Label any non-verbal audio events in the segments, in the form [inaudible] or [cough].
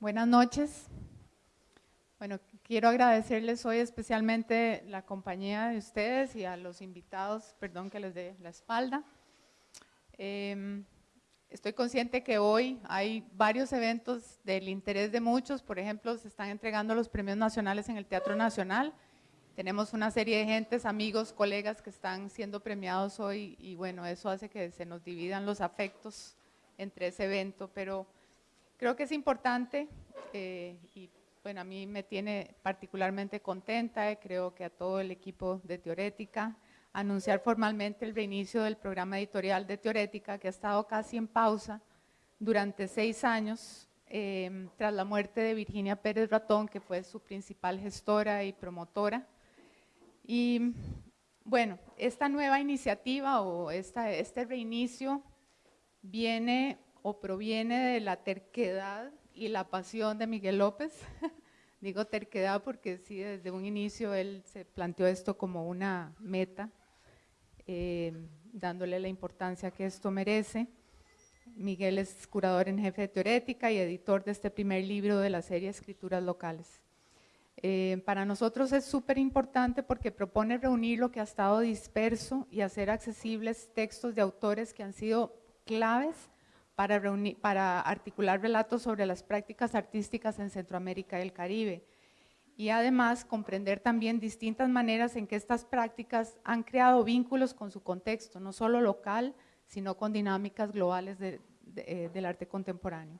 Buenas noches. Bueno, quiero agradecerles hoy especialmente la compañía de ustedes y a los invitados, perdón que les dé la espalda. Em, estoy consciente que hoy hay varios eventos del interés de muchos, por ejemplo, se están entregando los premios nacionales en el Teatro Nacional, tenemos una serie de gentes, amigos, colegas que están siendo premiados hoy y bueno, eso hace que se nos dividan los afectos entre ese evento, pero creo que es importante eh, y bueno, a mí me tiene particularmente contenta y creo que a todo el equipo de Teorética, anunciar formalmente el reinicio del programa editorial de Teorética que ha estado casi en pausa durante seis años eh, tras la muerte de Virginia Pérez Ratón, que fue su principal gestora y promotora. Y bueno, esta nueva iniciativa o este reinicio viene o proviene de la terquedad y la pasión de Miguel López. [laughs] Digo terquedad porque sí, desde un inicio él se planteó esto como una meta, eh, dándole la importancia que esto merece. Miguel es curador en jefe de teorética y editor de este primer libro de la serie Escrituras Locales. Eh, para nosotros es súper importante porque propone reunir lo que ha estado disperso y hacer accesibles textos de autores que han sido claves para, reunir, para articular relatos sobre las prácticas artísticas en Centroamérica y el Caribe. Y además comprender también distintas maneras en que estas prácticas han creado vínculos con su contexto, no solo local, sino con dinámicas globales eh, del arte contemporáneo.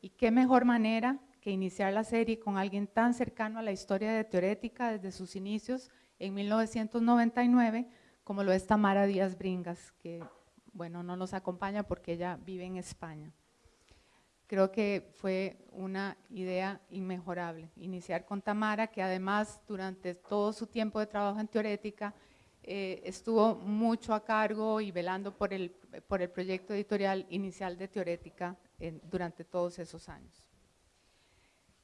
Y qué mejor manera que iniciar la serie con alguien tan cercano a la historia de Teorética desde sus inicios en 1999, como lo es Tamara Díaz Bringas, que bueno, no nos acompaña porque ella vive en España. Creo que fue una idea inmejorable, iniciar con Tamara, que además durante todo su tiempo de trabajo en Teorética eh, estuvo mucho a cargo y velando por el, por el proyecto editorial inicial de Teorética durante todos esos años.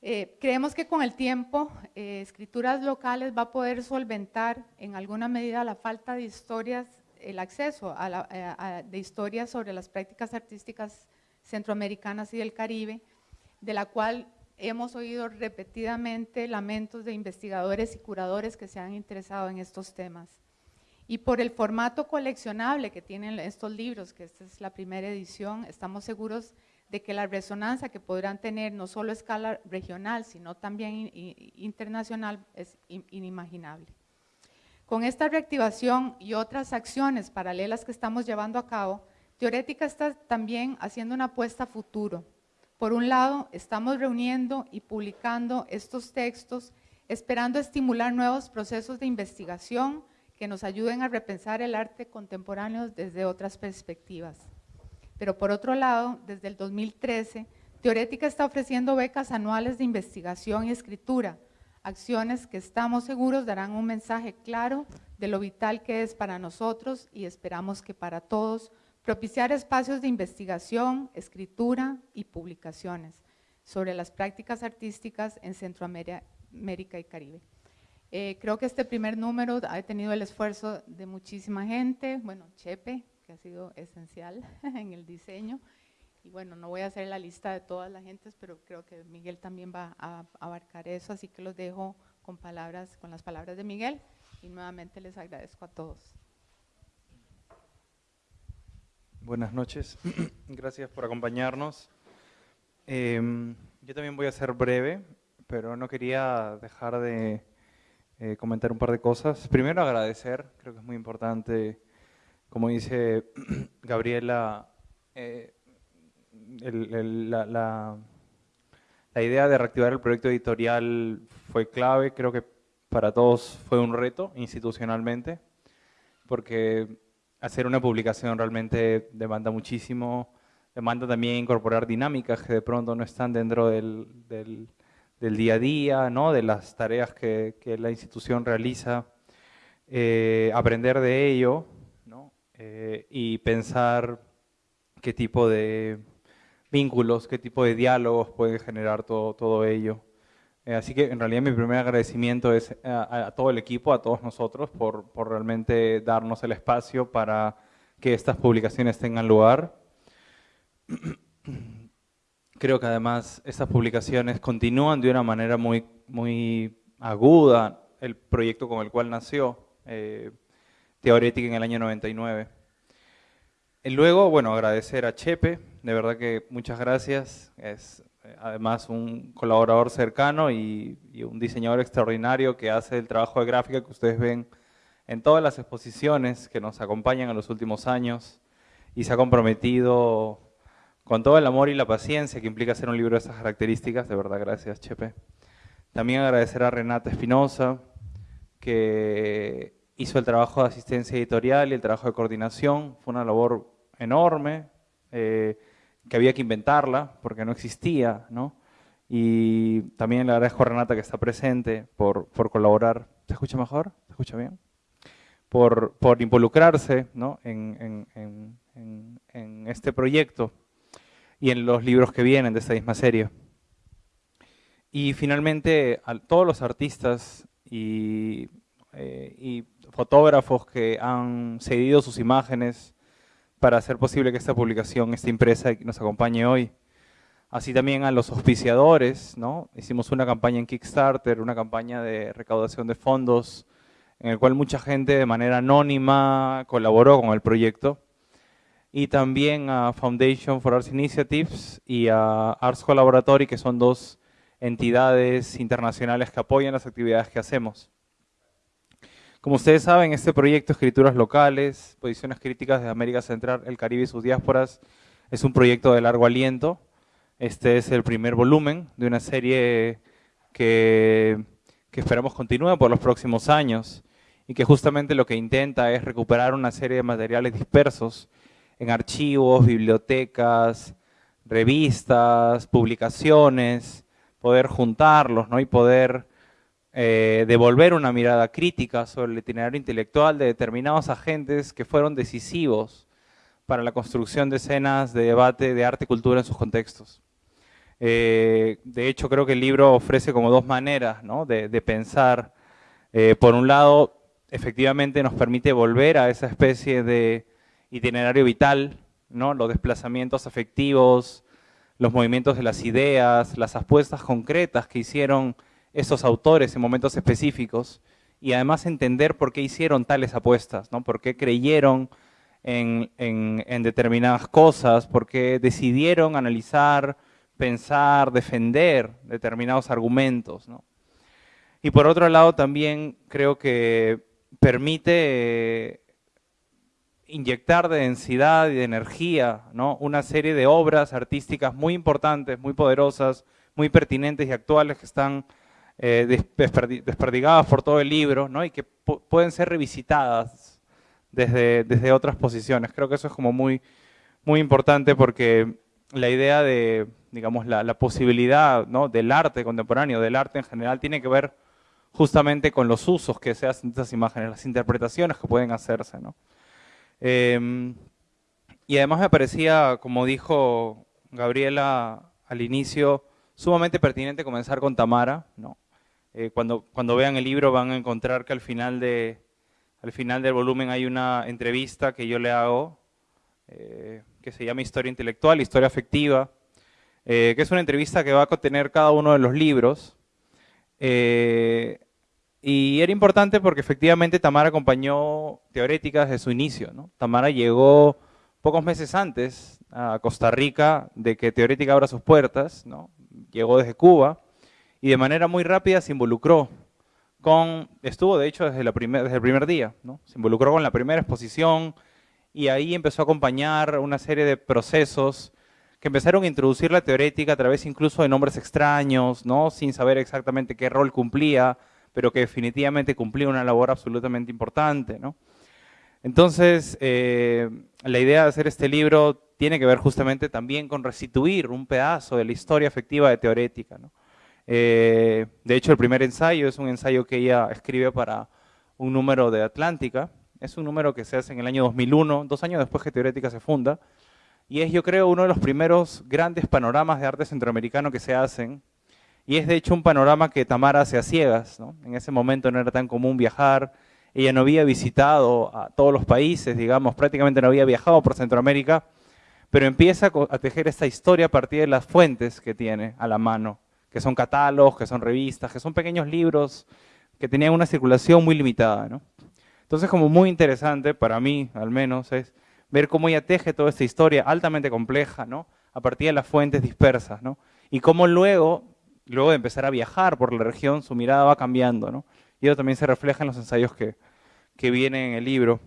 Eh, creemos que con el tiempo eh, Escrituras Locales va a poder solventar en alguna medida la falta de historias, el acceso eh, de historias sobre las prácticas artísticas centroamericanas y del Caribe, de la cual hemos oído repetidamente lamentos de investigadores y curadores que se han interesado en estos temas. Y por el formato coleccionable que tienen estos libros, que esta es la primera edición, estamos seguros de que la resonancia que podrán tener no solo a escala regional, sino también internacional es inimaginable. Con esta reactivación y otras acciones paralelas que estamos llevando a cabo, Teorética está también haciendo una apuesta a futuro. Por un lado, estamos reuniendo y publicando estos textos, esperando estimular nuevos procesos de investigación que nos ayuden a repensar el arte contemporáneo desde otras perspectivas. Pero por otro lado, desde el 2013, Teorética está ofreciendo becas anuales de investigación y escritura, acciones que estamos seguros darán un mensaje claro de lo vital que es para nosotros y esperamos que para todos, propiciar espacios de investigación, escritura y publicaciones sobre las prácticas artísticas en Centroamérica y Caribe. Eh, creo que este primer número ha tenido el esfuerzo de muchísima gente, bueno, Chepe, ha sido esencial [laughs] en el diseño. Y bueno, no voy a hacer la lista de todas las gentes, pero creo que Miguel también va a abarcar eso, así que los dejo con palabras, con las palabras de Miguel y nuevamente les agradezco a todos. Buenas noches, [clears throat] gracias por acompañarnos. Em, yo también voy a ser breve, pero no quería dejar de eh, comentar un par de cosas. Primero agradecer, creo que es muy importante como dice [clears throat] Gabriela, eh, la, la, idea de reactivar el proyecto editorial fue clave, creo que para todos fue un reto institucionalmente, porque hacer una publicación realmente demanda muchísimo, demanda también incorporar dinámicas que de pronto no están dentro del, del, día a día, ¿no? de las tareas que, que la institución realiza, eh, aprender de ello, eh, y pensar qué tipo de vínculos, qué tipo de diálogos puede generar todo, todo ello. Eh, así que en realidad mi primer agradecimiento es a, todo el equipo, a todos nosotros, por, por, realmente darnos el espacio para que estas publicaciones tengan lugar. [clears throat] creo que además estas publicaciones continúan de una manera muy, muy aguda el proyecto con el cual nació eh, Teorética en el año 99. Y luego, bueno, agradecer a Chepe, de verdad que muchas gracias. Es eh, además un colaborador cercano y, y, un diseñador extraordinario que hace el trabajo de gráfica que ustedes ven en todas las exposiciones que nos acompañan en los últimos años y se ha comprometido con todo el amor y la paciencia que implica hacer un libro de esas características, de verdad, gracias Chepe. También agradecer a Renata Espinosa, que hizo el trabajo de asistencia editorial y el trabajo de coordinación. Fue una labor enorme, eh, que había que inventarla, porque no existía, ¿no? Y también le agradezco a Renata que está presente por, por colaborar. ¿Se escucha mejor? ¿Se escucha bien? Por, por involucrarse ¿no? en, en, en, este proyecto y en los libros que vienen de esta misma serie. Y finalmente, a todos los artistas y, eh, y, fotógrafos que han cedido sus imágenes para hacer posible que esta publicación esté impresa y nos acompañe hoy. Así también a los auspiciadores, ¿no? Hicimos una campaña en Kickstarter, una campaña de recaudación de fondos, en el cual mucha gente de manera anónima colaboró con el proyecto y también a Foundation for Arts Initiatives y a Arts Collaboratory, que son dos entidades internacionales que apoyan las actividades que hacemos. Como ustedes saben, este proyecto Escrituras Locales, Posiciones Críticas de América Central, el Caribe y sus diásporas, es un proyecto de largo aliento. Este es el primer volumen de una serie que, esperamos continúe por los próximos años y que justamente lo que intenta es recuperar una serie de materiales dispersos en archivos, bibliotecas, revistas, publicaciones, poder juntarlos ¿no? y poder eh, devolver una mirada crítica sobre el itinerario intelectual de determinados agentes que fueron decisivos para la construcción de escenas de debate de arte y cultura en sus contextos. Eh, de hecho, creo que el libro ofrece como dos maneras ¿no? de, pensar. Eh, por un lado, efectivamente nos permite volver a esa especie de itinerario vital, ¿no? los desplazamientos afectivos, los movimientos de las ideas, las apuestas concretas que hicieron esos autores en momentos específicos y además entender por qué hicieron tales apuestas, ¿no? por qué creyeron en, en determinadas cosas, por qué decidieron analizar, pensar, defender determinados argumentos. ¿no? Y por otro lado también creo que permite inyectar de densidad y de energía, ¿no? una serie de obras artísticas muy importantes, muy poderosas, muy pertinentes y actuales que están eh, desperdigadas por todo el libro ¿no? y que pueden ser revisitadas desde, desde otras posiciones. Creo que eso es como muy, muy importante porque la idea de, digamos, la, la posibilidad ¿no? del arte contemporáneo, del arte en general, tiene que ver justamente con los usos que se hacen de esas imágenes, las interpretaciones que pueden hacerse. ¿no? Em, y además me parecía, como dijo Gabriela al inicio, sumamente pertinente comenzar con Tamara. ¿no? Eh, cuando, cuando vean el libro van a encontrar que al final, de, al final del volumen hay una entrevista que yo le hago, eh, que se llama Historia Intelectual, Historia Afectiva, eh, que es una entrevista que va a contener cada uno de los libros. Y era importante porque efectivamente Tamara acompañó Teorética desde su inicio. ¿no? Tamara llegó pocos meses antes a Costa Rica de que Teorética abra sus puertas, ¿no? llegó desde Cuba y de manera muy rápida se involucró con, estuvo de hecho desde, la desde el primer día, ¿no? se involucró con la primera exposición y ahí empezó a acompañar una serie de procesos que empezaron a introducir la teorética a través incluso de nombres extraños, ¿no? sin saber exactamente qué rol cumplía, pero que definitivamente cumplía una labor absolutamente importante. ¿no? Entonces, eh, la idea de hacer este libro tiene que ver justamente también con restituir un pedazo de la historia afectiva de Teorética. ¿no? Eh, de hecho, el primer ensayo es un ensayo que ella escribe para un número de Atlántica. Es un número que se hace en el año 2001, dos años después que Teorética se funda. Y es, yo creo, uno de los primeros grandes panoramas de arte centroamericano que se hacen y es de hecho un panorama que Tamara hace a ciegas. ¿no? En ese momento no era tan común viajar. Ella no había visitado a todos los países, digamos, prácticamente no había viajado por Centroamérica. pero empieza a tejer esta historia a partir de las fuentes que tiene a la mano, que son catálogos, que son revistas, que son pequeños libros que tenían una circulación muy limitada. ¿no? Entonces, como muy interesante, para mí al menos, es ver cómo ella teje toda esta historia altamente compleja, ¿no? a partir de las fuentes dispersas, ¿no? y cómo luego, luego de empezar a viajar por la región, su mirada va cambiando. ¿no? Y eso también se refleja en los ensayos que, que vienen en el libro.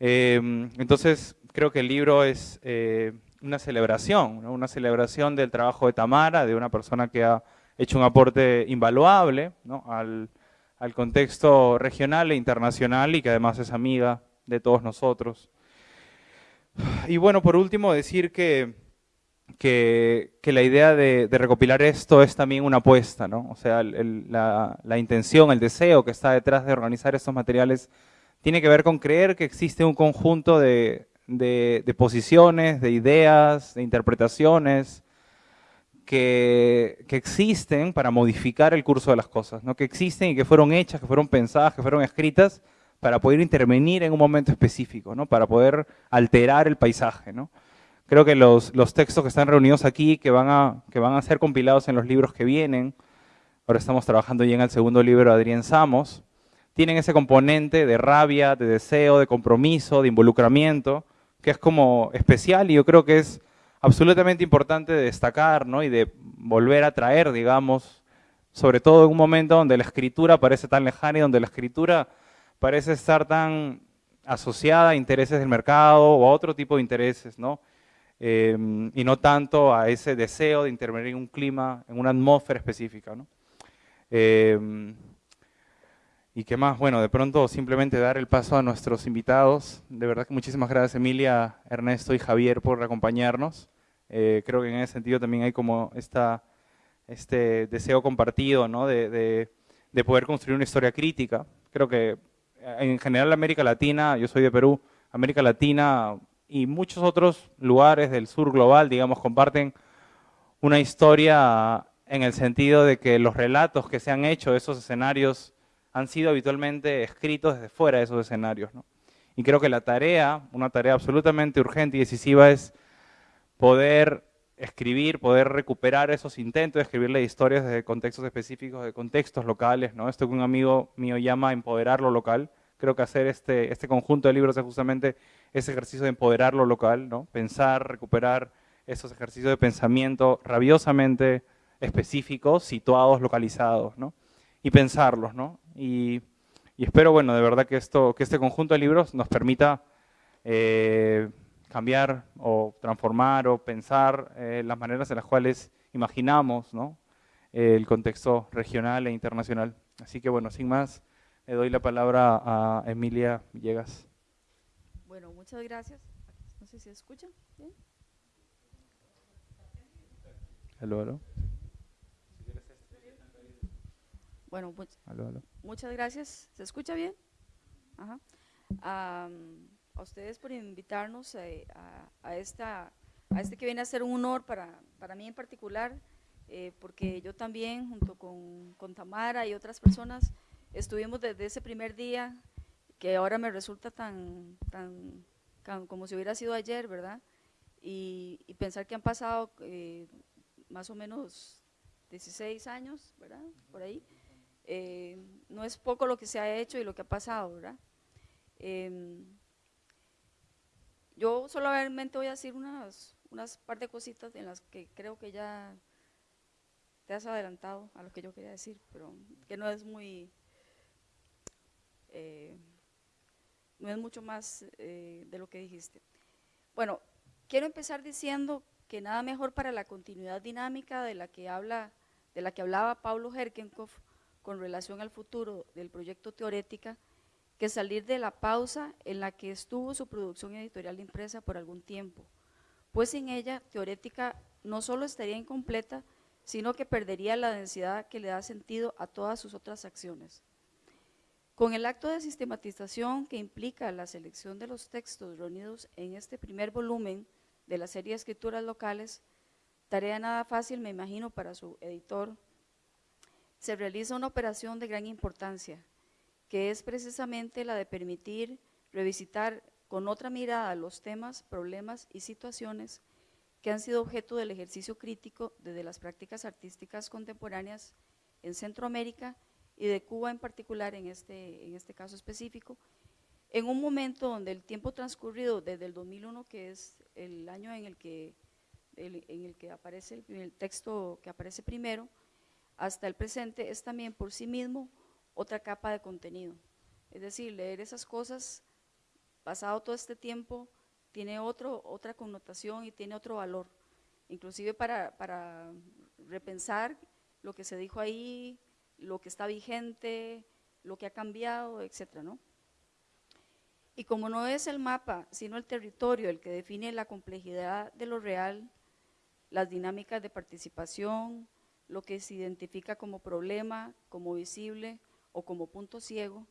Eh, entonces, creo que el libro es eh, una celebración, una celebración del trabajo de Tamara, de una persona que ha hecho un aporte invaluable al, contexto regional e internacional y que además es amiga de todos nosotros. Y bueno, por último, decir que, que, la idea de, recopilar esto es también una apuesta, ¿no? O sea, la, la, intención, el deseo que está detrás de organizar estos materiales tiene que ver con creer que existe un conjunto de, de, posiciones, de ideas, de interpretaciones que, existen para modificar el curso de las cosas, ¿no? que existen y que fueron hechas, que fueron pensadas, que fueron escritas para poder intervenir en un momento específico, ¿no? para poder alterar el paisaje. ¿no? Creo que los, textos que están reunidos aquí, que van, a, que van a ser compilados en los libros que vienen, ahora estamos trabajando ya en el segundo libro de Adrián Samos, tienen ese componente de rabia, de deseo, de compromiso, de involucramiento, que es como especial y yo creo que es absolutamente importante destacar ¿no? y de volver a traer, digamos, sobre todo en un momento donde la escritura parece tan lejana y donde la escritura parece estar tan asociada a intereses del mercado o a otro tipo de intereses, ¿no? Em, y no tanto a ese deseo de intervenir en un clima, en una atmósfera específica. ¿no? Em, ¿Y qué más? Bueno, de pronto simplemente dar el paso a nuestros invitados. De verdad que muchísimas gracias Emilia, Ernesto y Javier por acompañarnos. Eh, creo que en ese sentido también hay como esta, este deseo compartido ¿no? de, de, poder construir una historia crítica. Creo que eh, en general América Latina, yo soy de Perú, América Latina y muchos otros lugares del sur global, digamos, comparten una historia en el sentido de que los relatos que se han hecho de esos escenarios han sido habitualmente escritos desde fuera de esos escenarios. Y creo que la tarea, una tarea absolutamente urgente y decisiva es poder escribir, poder recuperar esos intentos de escribirle historias de contextos específicos, de contextos locales, ¿no? Esto que un amigo mío llama empoderar lo local. Creo que hacer este, este conjunto de libros es justamente ese ejercicio de empoderar lo local, ¿no? Pensar, recuperar esos ejercicios de pensamiento rabiosamente específicos, situados, localizados, ¿no? Y pensarlos, ¿no? Y, espero, bueno, de verdad que, esto, que este conjunto de libros nos permita eh, cambiar o transformar o pensar eh, las maneras en las cuales imaginamos el contexto regional e internacional. Así que bueno, sin más, le doy la palabra a Emilia Villegas. Bueno, muchas gracias. No sé si escuchan. ¿Bien? Aló, Bueno, muchas gracias. ¿Se escucha bien? a ustedes por invitarnos eh, a, esta, a este que viene a ser un honor para, para mí en particular, eh, porque yo también, junto con, con, Tamara y otras personas, estuvimos desde ese primer día, que ahora me resulta tan, tan, como si hubiera sido ayer, ¿verdad? Y, pensar que han pasado eh, más o menos 16 años, ¿verdad? Por ahí. Eh, no es poco lo que se ha hecho y lo que ha pasado, ¿verdad? Em, yo solamente voy a decir unas, unas par de cositas en las que creo que ya te has adelantado a lo que yo quería decir, pero que no es muy, eh, no es mucho más eh, de lo que dijiste. Bueno, quiero empezar diciendo que nada mejor para la continuidad dinámica de la que habla, de la que hablaba Pablo Herkenkopf con relación al futuro del proyecto Teorética que salir de la pausa en la que estuvo su producción editorial impresa por algún tiempo, pues sin ella Teorética no solo estaría incompleta, sino que perdería la densidad que le da sentido a todas sus otras acciones. Con el acto de sistematización que implica la selección de los textos reunidos en este primer volumen de la serie de Escrituras Locales, tarea nada fácil me imagino para su editor, se realiza una operación de gran importancia, que es precisamente la de permitir revisitar con otra mirada los temas, problemas y situaciones que han sido objeto del ejercicio crítico desde las prácticas artísticas contemporáneas en Centroamérica y de Cuba en particular en este, en este caso específico, en un momento donde el tiempo transcurrido desde el 2001, que es el año en el que, en el que aparece el, texto que aparece primero, hasta el presente, es también por sí mismo otra capa de contenido. Es decir, leer esas cosas, pasado todo este tiempo, tiene otro, otra connotación y tiene otro valor, inclusive para, para repensar lo que se dijo ahí, lo que está vigente, lo que ha cambiado, etcétera, ¿no? Y como no es el mapa, sino el territorio el que define la complejidad de lo real, las dinámicas de participación, lo que se identifica como problema, como visible o como punto ciego,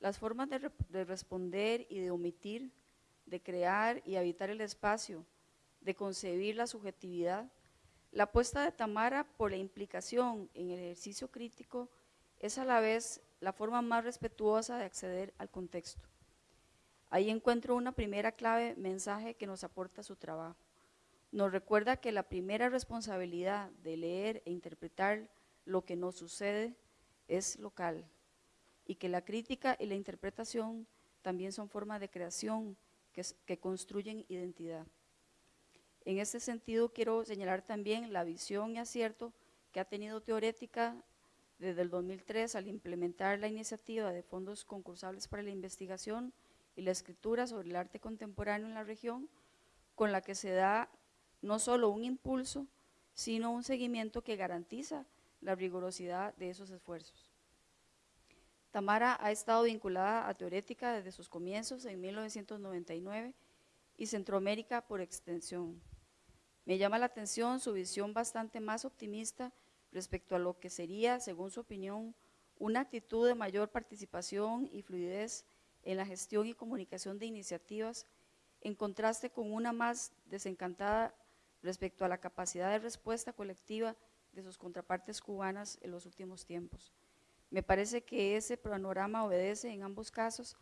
las formas de, de responder y de omitir, de crear y habitar el espacio, de concebir la subjetividad, la apuesta de Tamara por la implicación en el ejercicio crítico es a la vez la forma más respetuosa de acceder al contexto. Ahí encuentro una primera clave mensaje que nos aporta su trabajo. Nos recuerda que la primera responsabilidad de leer e interpretar lo que nos sucede es local y que la crítica y la interpretación también son formas de creación que, construyen identidad. En este sentido, quiero señalar también la visión y acierto que ha tenido Teorética desde el 2003 al implementar la iniciativa de fondos concursables para la investigación y la escritura sobre el arte contemporáneo en la región, con la que se da no solo un impulso, sino un seguimiento que garantiza la rigurosidad de esos esfuerzos. Tamara ha estado vinculada a Teorética desde sus comienzos en 1999 y Centroamérica por extensión. Me llama la atención su visión bastante más optimista respecto a lo que sería, según su opinión, una actitud de mayor participación y fluidez en la gestión y comunicación de iniciativas, en contraste con una más desencantada respecto a la capacidad de respuesta colectiva de sus contrapartes cubanas en los últimos tiempos. Me parece que ese panorama obedece en ambos casos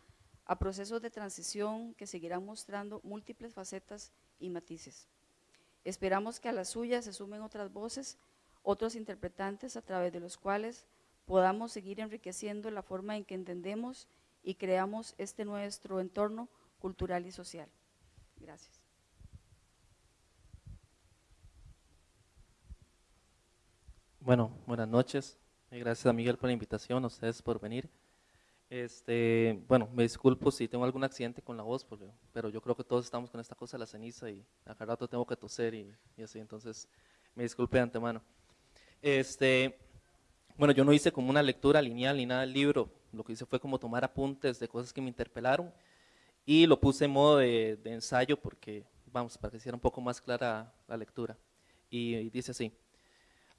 a procesos de transición que seguirán mostrando múltiples facetas y matices. Esperamos que a las suyas se sumen otras voces, otros interpretantes a través de los cuales podamos seguir enriqueciendo la forma en que entendemos y creamos este nuestro entorno cultural y social. Gracias. Bueno, buenas noches. Eh, gracias a Miguel por la invitación, a ustedes por venir. Este, bueno, me disculpo si tengo algún accidente con la voz, pero yo creo que todos estamos con esta cosa de la ceniza y a cada rato tengo que toser y, y así, entonces me disculpe de antemano. Este, bueno, yo no hice como una lectura lineal ni nada del libro, lo que hice fue como tomar apuntes de cosas que me interpelaron y lo puse en modo de, ensayo porque, vamos, para que sea un poco más clara la lectura. Y, dice así,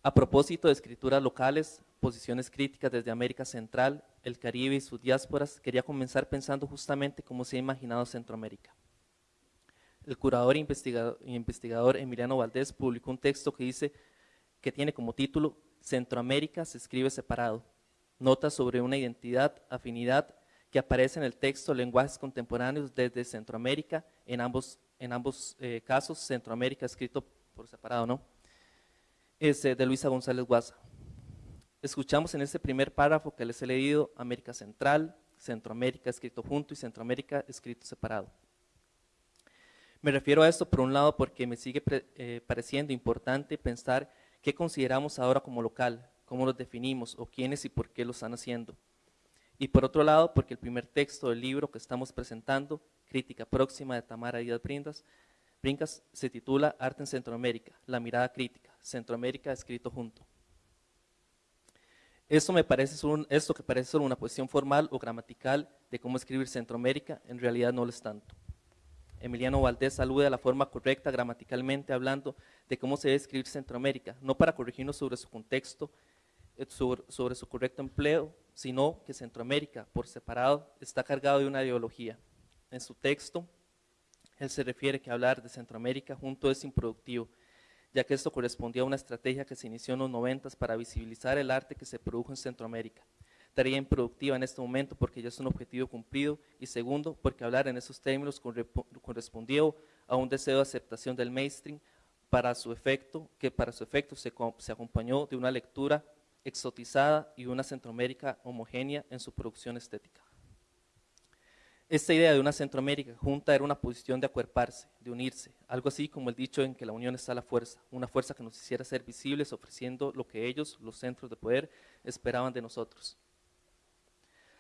a propósito de escrituras locales, posiciones críticas desde América Central, el Caribe y sus diásporas, quería comenzar pensando justamente cómo se ha imaginado Centroamérica. El curador e investigador, Emiliano Valdés publicó un texto que dice que tiene como título Centroamérica se escribe separado, notas sobre una identidad, afinidad que aparece en el texto Lenguajes Contemporáneos desde Centroamérica, en ambos, en ambos eh, casos, Centroamérica escrito por separado, ¿no? Es de Luisa González Guasa. Escuchamos en este primer párrafo que les he leído América Central, Centroamérica escrito junto y Centroamérica escrito separado. Me refiero a esto por un lado porque me sigue eh, pareciendo importante pensar qué consideramos ahora como local, cómo los definimos o quiénes y por qué lo están haciendo. Y por otro lado, porque el primer texto del libro que estamos presentando, Crítica Próxima de Tamara Díaz Brindas, Brincas, se titula Arte en Centroamérica, la mirada crítica, Centroamérica escrito junto. Esto, me parece esto que parece solo una cuestión formal o gramatical de cómo escribir Centroamérica, en realidad no lo es tanto. Emiliano Valdés alude a la forma correcta gramaticalmente hablando de cómo se debe escribir Centroamérica, no para corregirnos sobre su contexto eh, sobre, su correcto empleo, sino que Centroamérica, por separado, está cargado de una ideología. En su texto, él se refiere que hablar de Centroamérica junto es improductivo, ya que esto correspondía a una estrategia que se inició en los noventas para visibilizar el arte que se produjo en Centroamérica. tarea improductiva en este momento porque ya es un objetivo cumplido y segundo, porque hablar en esos términos correspondió a un deseo de aceptación del mainstream para su efecto, que para su efecto se, se acompañó de una lectura exotizada y una Centroamérica homogénea en su producción estética. Esta idea de una Centroamérica junta era una posición de acuerparse, de unirse, algo así como el dicho en que la unión está la fuerza, una fuerza que nos hiciera ser visibles ofreciendo lo que ellos, los centros de poder, esperaban de nosotros.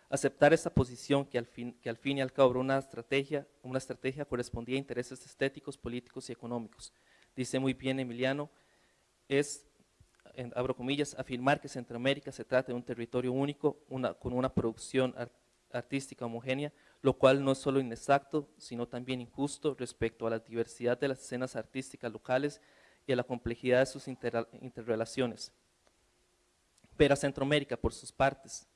Aceptar esta posición que al fin, y al cabo una estrategia, una estrategia correspondía a intereses estéticos, políticos y económicos. Dice muy bien Emiliano, es, abro comillas, afirmar que Centroamérica se trata de un territorio único, con una producción artística homogénea, lo cual no es solo inexacto, sino también injusto respecto a la diversidad de las escenas artísticas locales y a la complejidad de sus interrelaciones. Pero a Centroamérica, por sus partes,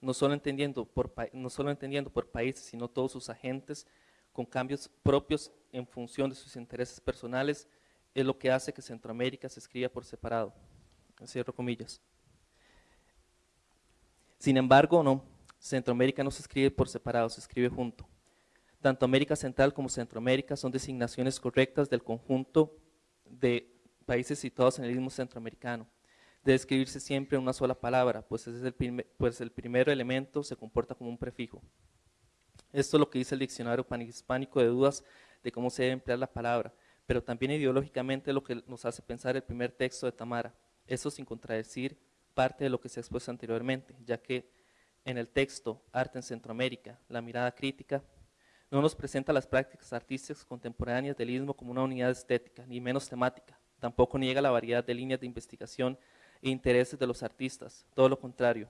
no solo, entendiendo por, no solo entendiendo por países, sino todos sus agentes, con cambios propios en función de sus intereses personales, es lo que hace que Centroamérica se escriba por separado. Sin embargo, no, Centroamérica no se escribe por separado, se escribe junto. Tanto América Central como Centroamérica son designaciones correctas del conjunto de países situados en el mismo centroamericano debe escribirse siempre en una sola palabra, pues, es el pues el primer elemento se comporta como un prefijo. Esto es lo que dice el diccionario panhispánico de dudas de cómo se debe emplear la palabra, pero también ideológicamente lo que nos hace pensar el primer texto de Tamara, eso sin contradecir parte de lo que se ha expuesto anteriormente, ya que en el texto Arte en Centroamérica, la mirada crítica, no nos presenta las prácticas artísticas contemporáneas del istmo como una unidad estética, ni menos temática, tampoco niega la variedad de líneas de investigación e intereses de los artistas, todo lo contrario.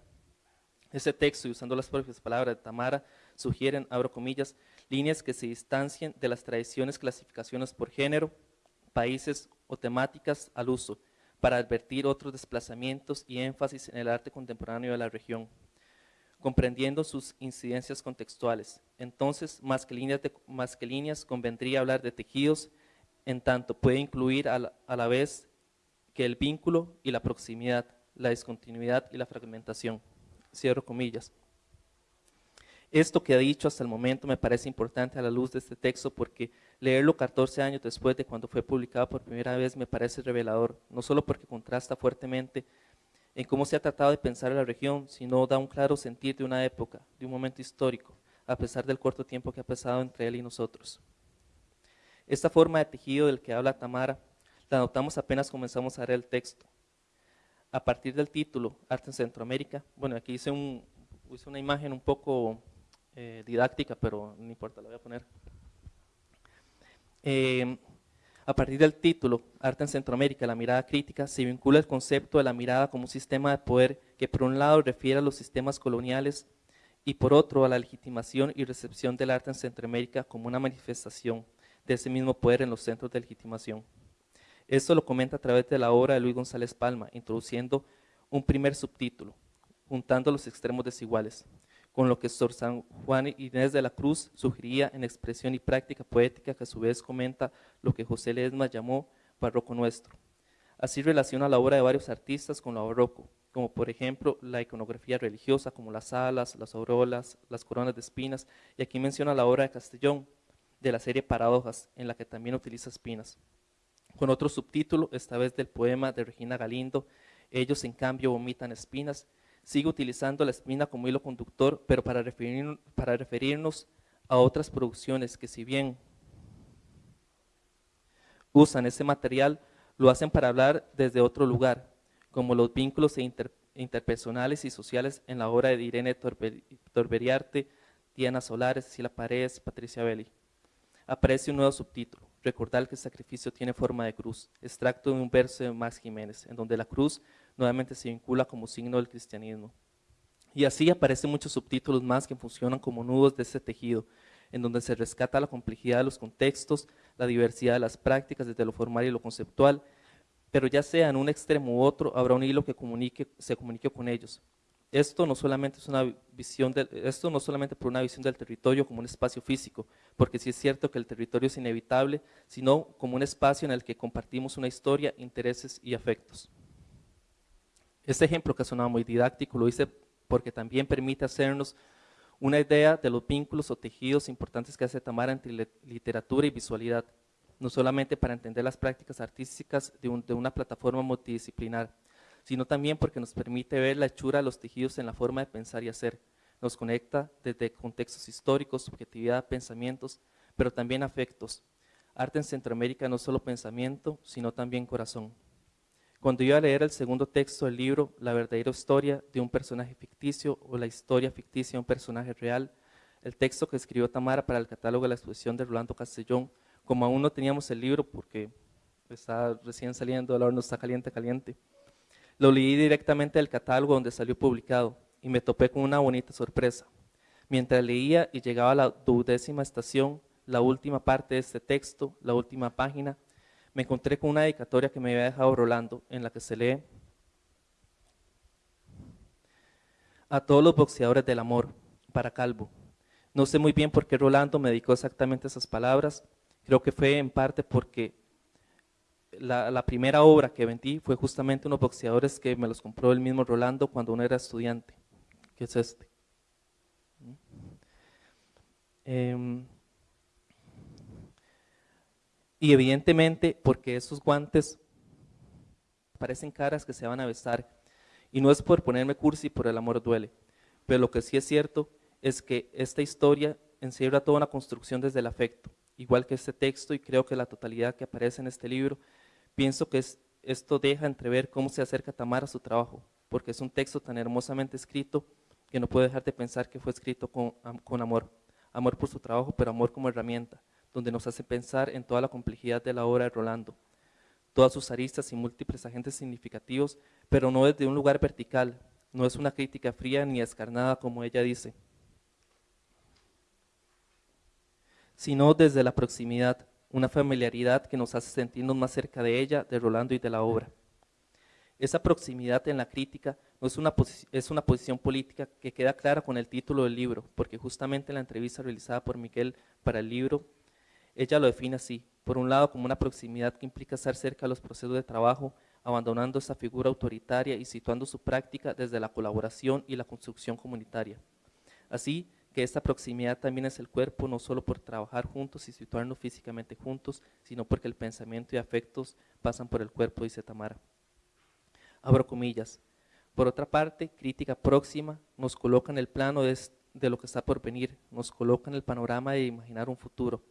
Ese texto, usando las propias palabras de Tamara, sugieren, abro comillas, líneas que se distancian de las tradiciones clasificaciones por género, países o temáticas al uso, para advertir otros desplazamientos y énfasis en el arte contemporáneo de la región, comprendiendo sus incidencias contextuales. Entonces, más que líneas, más que líneas convendría hablar de tejidos, en tanto puede incluir a la vez que el vínculo y la proximidad, la discontinuidad y la fragmentación. Cierro comillas. Esto que ha dicho hasta el momento me parece importante a la luz de este texto porque leerlo 14 años después de cuando fue publicado por primera vez me parece revelador, no solo porque contrasta fuertemente en cómo se ha tratado de pensar la región, sino da un claro sentir de una época, de un momento histórico, a pesar del corto tiempo que ha pasado entre él y nosotros. Esta forma de tejido del que habla Tamara la notamos apenas comenzamos a leer el texto. A partir del título, Arte en Centroamérica, bueno, aquí hice, un, una imagen un poco eh, didáctica, pero no importa, la voy a poner. Eh, a partir del título, Arte en Centroamérica, la mirada crítica, se vincula el concepto de la mirada como un sistema de poder que por un lado refiere a los sistemas coloniales y por otro a la legitimación y recepción del arte en Centroamérica como una manifestación de ese mismo poder en los centros de legitimación. Esto lo comenta a través de la obra de Luis González Palma, introduciendo un primer subtítulo, juntando los extremos desiguales, con lo que Sor San Juan Inés de la Cruz sugería en expresión y práctica poética que a su vez comenta lo que José Ledesma llamó barroco nuestro. Así relaciona la obra de varios artistas con lo barroco, como por ejemplo la iconografía religiosa, como las alas, las aurolas, las coronas de espinas, y aquí menciona la obra de Castellón, de la serie Paradojas, en la que también utiliza espinas con otro subtítulo, esta vez del poema de Regina Galindo, Ellos en cambio vomitan espinas. Sigue utilizando la espina como hilo conductor, pero para, referirnos a otras producciones que si bien usan ese material, lo hacen para hablar desde otro lugar, como los vínculos e interpersonales y sociales en la obra de Irene Torberiarte, Diana Solares, Cecilia Paredes, Patricia Belli. Aparece un nuevo subtítulo, recordar que el sacrificio tiene forma de cruz, extracto de un verso de Max Jiménez, en donde la cruz nuevamente se vincula como signo del cristianismo. Y así aparecen muchos subtítulos más que funcionan como nudos de ese tejido, en donde se rescata la complejidad de los contextos, la diversidad de las prácticas desde lo formal y lo conceptual, pero ya sea en un extremo u otro, habrá un hilo que se comunique con ellos, esto no solamente es una visión esto no solamente por una visión del territorio como un espacio físico, porque sí es cierto que el territorio es inevitable, sino como un espacio en el que compartimos una historia, intereses y afectos. Este ejemplo que sonaba muy didáctico lo hice porque también permite hacernos una idea de los vínculos o tejidos importantes que hace Tamara entre literatura y visualidad, no solamente para entender las prácticas artísticas de, una plataforma multidisciplinar, sino también porque nos permite ver la hechura de los tejidos en la forma de pensar y hacer. Nos conecta desde contextos históricos, subjetividad, pensamientos, pero también afectos. Arte en Centroamérica no solo pensamiento, sino también corazón. Cuando iba a leer el segundo texto del libro, La verdadera historia de un personaje ficticio o la historia ficticia de un personaje real, el texto que escribió Tamara para el catálogo de la exposición de Rolando Castellón, como aún no teníamos el libro porque está recién saliendo, el horno está caliente, caliente, lo leí directamente del catálogo donde salió publicado y me topé con una bonita sorpresa. Mientras leía y llegaba a la duodécima estación, la última parte de este texto, la última página, me encontré con una dedicatoria que me había dejado Rolando, en la que se lee a todos los boxeadores del amor, para Calvo. No sé muy bien por qué Rolando me dedicó exactamente esas palabras, creo que fue en parte porque la, primera obra que vendí fue justamente unos boxeadores que me los compró el mismo Rolando cuando uno era estudiante, que es este. Eh, y evidentemente porque esos guantes parecen caras que se van a besar. Y no es por ponerme cursi, por el amor duele. Pero lo que sí es cierto es que esta historia encierra toda una construcción desde el afecto. Igual que este texto y creo que la totalidad que aparece en este libro, pienso que esto deja entrever cómo se acerca Tamara a su trabajo, porque es un texto tan hermosamente escrito que no puedo dejar de pensar que fue escrito con, con amor. Amor por su trabajo, pero amor como herramienta donde nos hace pensar en toda la complejidad de la obra de Rolando, todas sus aristas y múltiples agentes significativos, pero no desde un lugar vertical, no es una crítica fría ni escarnada como ella dice, sino desde la proximidad, una familiaridad que nos hace sentirnos más cerca de ella, de Rolando y de la obra. Esa proximidad en la crítica es una, posición política que queda clara con el título del libro, porque justamente en la entrevista realizada por Miguel para el libro ella lo define así, por un lado como una proximidad que implica estar cerca de los procesos de trabajo, abandonando esa figura autoritaria y situando su práctica desde la colaboración y la construcción comunitaria. Así que esta proximidad también es el cuerpo, no solo por trabajar juntos y situarnos físicamente juntos, sino porque el pensamiento y afectos pasan por el cuerpo, dice Tamara. Abro comillas. Por otra parte, crítica próxima nos coloca en el plano de, de lo que está por venir, nos coloca en el panorama de imaginar un futuro,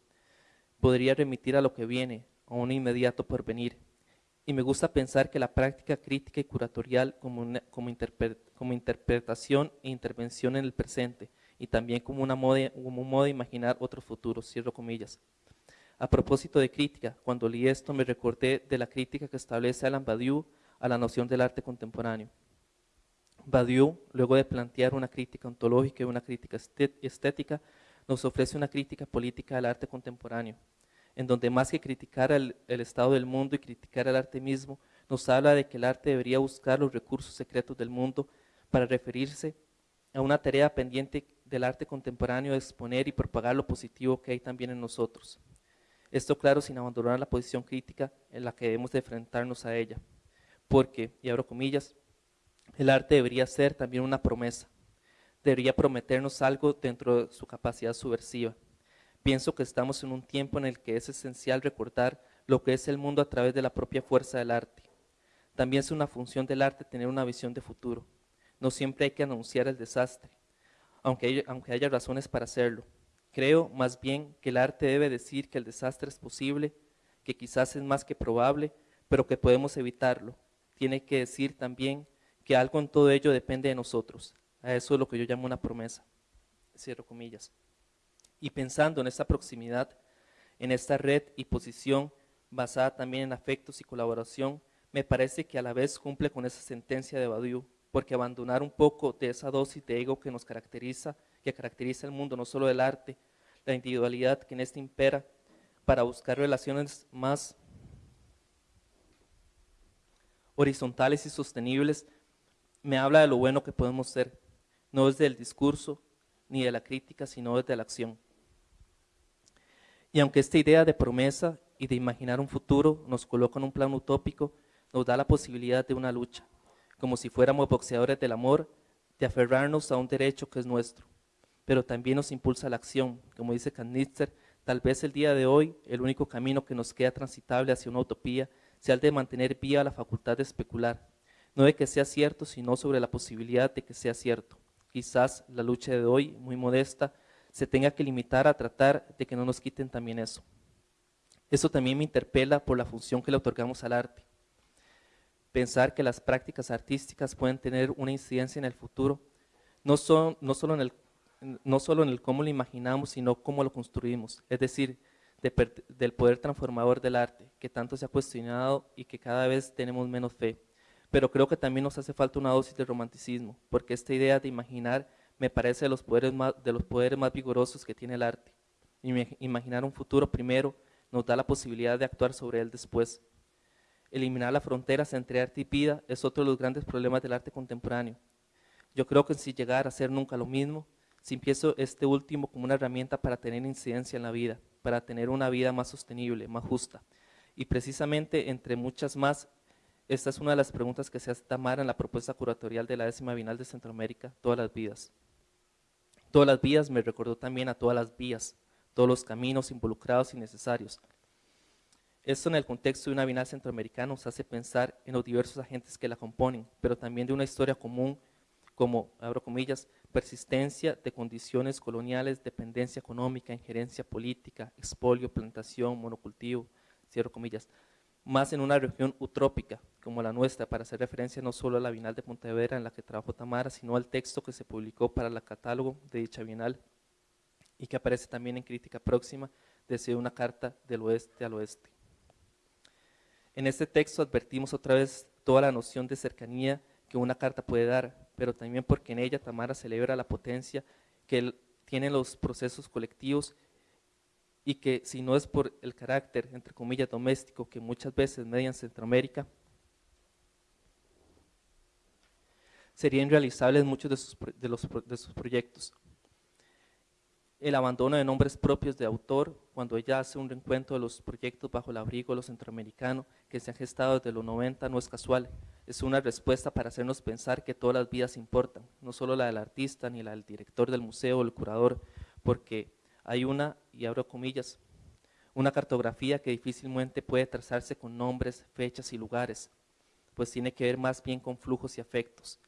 podría remitir a lo que viene, a un inmediato porvenir. Y me gusta pensar que la práctica crítica y curatorial como, como, interpretación e intervención en el presente, y también como, una moda, como un modo de imaginar otro futuro, cierro comillas. A propósito de crítica, cuando leí esto me recordé de la crítica que establece Alan Badiou a la noción del arte contemporáneo. Badiou, luego de plantear una crítica ontológica y una crítica estética, nos ofrece una crítica política al arte contemporáneo, en donde más que criticar el, estado del mundo y criticar el arte mismo, nos habla de que el arte debería buscar los recursos secretos del mundo para referirse a una tarea pendiente del arte contemporáneo de exponer y propagar lo positivo que hay también en nosotros. Esto claro sin abandonar la posición crítica en la que debemos de enfrentarnos a ella, porque, y abro comillas, el arte debería ser también una promesa, debería prometernos algo dentro de su capacidad subversiva. Pienso que estamos en un tiempo en el que es esencial recordar lo que es el mundo a través de la propia fuerza del arte. También es una función del arte tener una visión de futuro. No siempre hay que anunciar el desastre, aunque aunque haya razones para hacerlo. Creo más bien que el arte debe decir que el desastre es posible, que quizás es más que probable, pero que podemos evitarlo. Tiene que decir también que algo en todo ello depende de nosotros, a eso es lo que yo llamo una promesa. Cierro comillas. Y pensando en esta proximidad, en esta red y posición basada también en afectos y colaboración, me parece que a la vez cumple con esa sentencia de Badiou, porque abandonar un poco de esa dosis de ego que nos caracteriza, que caracteriza el mundo, no solo del arte, la individualidad que en este impera, para buscar relaciones más horizontales y sostenibles, me habla de lo bueno que podemos ser, no desde el discurso ni de la crítica, sino desde la acción. Y aunque esta idea de promesa y de imaginar un futuro nos coloca en un plano utópico, nos da la posibilidad de una lucha, como si fuéramos boxeadores del amor, de aferrarnos a un derecho que es nuestro, pero también nos impulsa la acción. Como dice Kanitzer, tal vez el día de hoy el único camino que nos queda transitable hacia una utopía sea el de mantener viva la facultad de especular, no de que sea cierto, sino sobre la posibilidad de que sea cierto. Quizás la lucha de hoy, muy modesta, se tenga que limitar a tratar de que no nos quiten también eso. Eso también me interpela por la función que le otorgamos al arte. Pensar que las prácticas artísticas pueden tener una incidencia en el futuro, no, son, no, solo, en el, no solo en el cómo lo imaginamos, sino cómo lo construimos. Es decir, del poder transformador del arte, que tanto se ha cuestionado y que cada vez tenemos menos fe. Pero creo que también nos hace falta una dosis de romanticismo, porque esta idea de imaginar me parece de los poderes más, de los poderes más vigorosos que tiene el arte. Imaginar un futuro primero nos da la posibilidad de actuar sobre él después. Eliminar las fronteras entre arte y vida es otro de los grandes problemas del arte contemporáneo. Yo creo que si llegar a ser nunca lo mismo, si empiezo este último como una herramienta para tener incidencia en la vida, para tener una vida más sostenible, más justa. Y precisamente, entre muchas más, esta es una de las preguntas que se hace Tamara en la propuesta curatorial de la décima Bienal de Centroamérica, Todas las vidas. Todas las vías me recordó también a todas las vías, todos los caminos involucrados y necesarios. Esto en el contexto de una Bienal Centroamericana nos hace pensar en los diversos agentes que la componen, pero también de una historia común como, abro comillas, persistencia de condiciones coloniales, dependencia económica, injerencia política, expolio, plantación, monocultivo, cierro comillas, más en una región utrópica como la nuestra, para hacer referencia no solo a la Bienal de Pontevedra en la que trabajó Tamara, sino al texto que se publicó para el catálogo de dicha Bienal y que aparece también en Crítica Próxima, desde una carta del oeste al oeste. En este texto advertimos otra vez toda la noción de cercanía que una carta puede dar, pero también porque en ella Tamara celebra la potencia que tienen los procesos colectivos y que si no es por el carácter, entre comillas, doméstico que muchas veces media en Centroamérica, serían realizables muchos de sus, de, los, de sus proyectos. El abandono de nombres propios de autor, cuando ella hace un reencuentro de los proyectos bajo el abrigo de los centroamericanos que se han gestado desde los 90, no es casual. Es una respuesta para hacernos pensar que todas las vidas importan, no solo la del artista, ni la del director del museo o el curador, porque hay una, y abro comillas, una cartografía que difícilmente puede trazarse con nombres, fechas y lugares, pues tiene que ver más bien con flujos y afectos.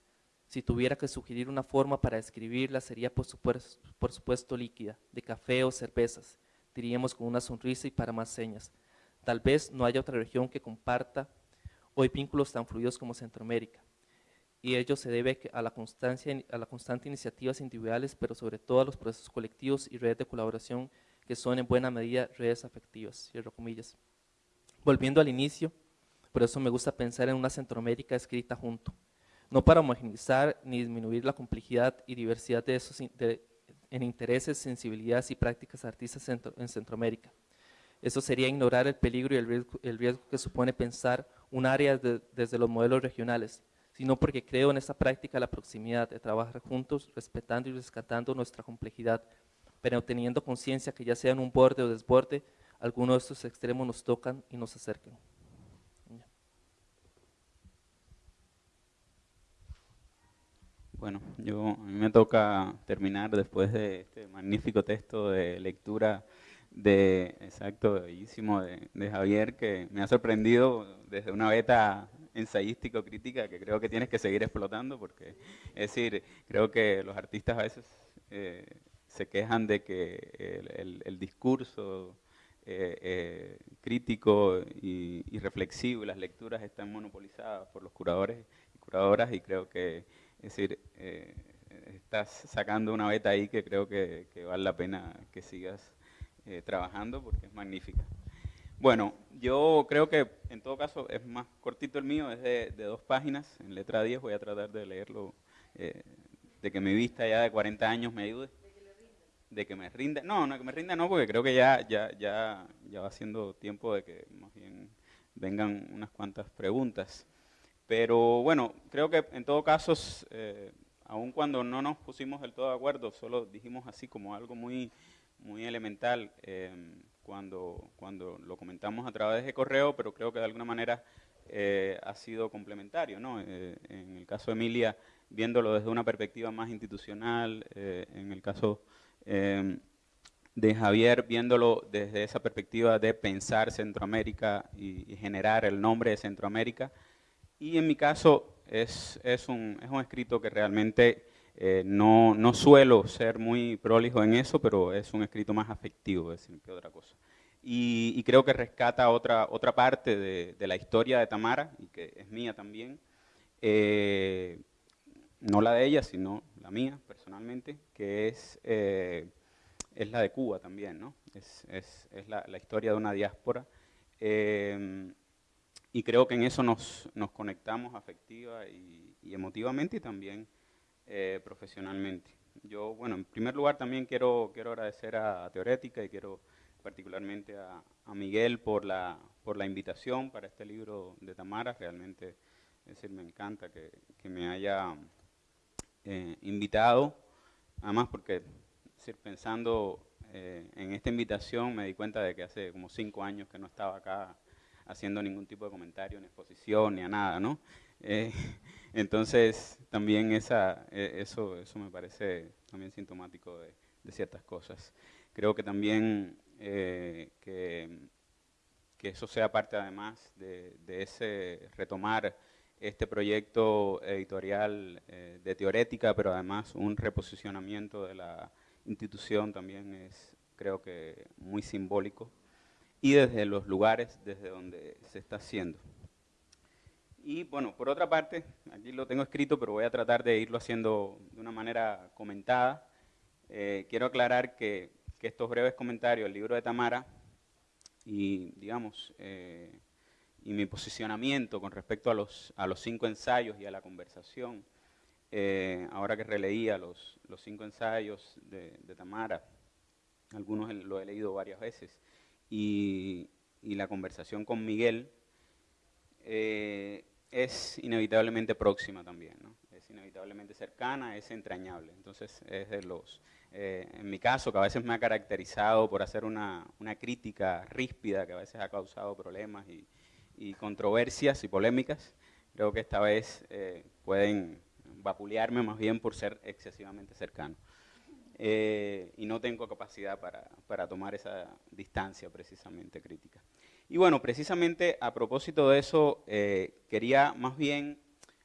Si tuviera que sugerir una forma para describirla, sería por supuesto, por supuesto líquida, de café o cervezas, diríamos con una sonrisa y para más señas. Tal vez no haya otra región que comparta hoy vínculos tan fluidos como Centroamérica y ello se debe a la, constancia, constante iniciativas individuales, pero sobre todo a los procesos colectivos y redes de colaboración que son en buena medida redes afectivas, cierro comillas. Volviendo al inicio, por eso me gusta pensar en una Centroamérica escrita junto, no para homogenizar ni disminuir la complejidad y diversidad de esos en intereses, sensibilidades y prácticas artistas en Centroamérica. Eso sería ignorar el peligro y el riesgo, que supone pensar un área desde los modelos regionales, sino porque creo en esta práctica la proximidad, de trabajar juntos, respetando y rescatando nuestra complejidad, pero teniendo conciencia que ya sea en un borde o desborde, algunos de estos extremos nos tocan y nos acercan. Bueno, yo, a mí me toca terminar después de este magnífico texto de lectura de, exacto, bellísimo, de, de Javier, que me ha sorprendido desde una beta ensayístico crítica que creo que tienes que seguir explotando porque, es decir, creo que los artistas a veces eh, se quejan de que el, discurso eh, eh, crítico y, reflexivo y las lecturas están monopolizadas por los curadores y curadoras y creo que, es decir, estás sacando una beta ahí que creo que vale la pena que sigas trabajando porque es magnífica. Bueno, yo creo que en todo caso es más cortito el mío, es de, dos páginas, en letra 10 voy a tratar de leerlo, eh, de que mi vista ya de 40 años me ayude. De que me rinda. No, no, que me rinda no, porque creo que ya, ya, ya, ya va siendo tiempo de que más bien vengan unas cuantas preguntas. Pero bueno, creo que en todo caso, eh, aun cuando no nos pusimos del todo de acuerdo, solo dijimos así como algo muy, muy elemental, eh, cuando, cuando lo comentamos a través de correo, pero creo que de alguna manera eh, ha sido complementario. ¿no? Eh, en el caso de Emilia, viéndolo desde una perspectiva más institucional, eh, en el caso em, de Javier, viéndolo desde esa perspectiva de pensar Centroamérica y, generar el nombre de Centroamérica. Y en mi caso es, es, un, es un escrito que realmente no, no, suelo ser muy prolijo en eso, pero es un escrito más afectivo, decir, que otra cosa y, creo que rescata otra, otra parte de, la historia de Tamara, y que es mía también, eh, no la de ella, sino la mía personalmente, que es, eh, es la de Cuba también, ¿no? es, es, es la, historia de una diáspora. Eh, y creo que en eso nos, nos conectamos afectiva y, y, emotivamente y también profesionalmente. Yo, bueno, en primer lugar también quiero, quiero agradecer a Teorética y quiero particularmente a, Miguel por la, por la invitación para este libro de Tamara. Realmente, es decir, me encanta que, me haya eh, invitado. Además, porque decir, pensando eh, en esta invitación me di cuenta de que hace como cinco años que no estaba acá haciendo ningún tipo de comentario, ni exposición, ni a nada, ¿no? Eh, entonces, también esa, eso, eso me parece también sintomático de, de ciertas cosas. Creo que también eh, que, eso sea parte además de, ese retomar este proyecto editorial eh, de teorética, pero además un reposicionamiento de la institución también es, creo que, muy simbólico, y desde los lugares desde donde se está haciendo. Y bueno, por otra parte, aquí lo tengo escrito, pero voy a tratar de irlo haciendo de una manera comentada. Eh, quiero aclarar que estos breves comentarios del libro de Tamara y, digamos, eh, y mi posicionamiento con respecto a los, a los cinco ensayos y a la conversación, eh, ahora que releía los, los cinco ensayos de, Tamara, algunos lo he leído varias veces, y, y la conversación con Miguel es inevitablemente próxima también, ¿no? es inevitablemente cercana, es entrañable. Entonces es de los eh, en mi caso, que a veces me ha caracterizado por hacer una, crítica ríspida, que a veces ha causado problemas y, controversias y polémicas, creo que esta vez eh, pueden vapulearme más bien por ser excesivamente cercano. Eh, y no tengo capacidad para, para, tomar esa distancia precisamente crítica. Y bueno, precisamente a propósito de eso, quería más bien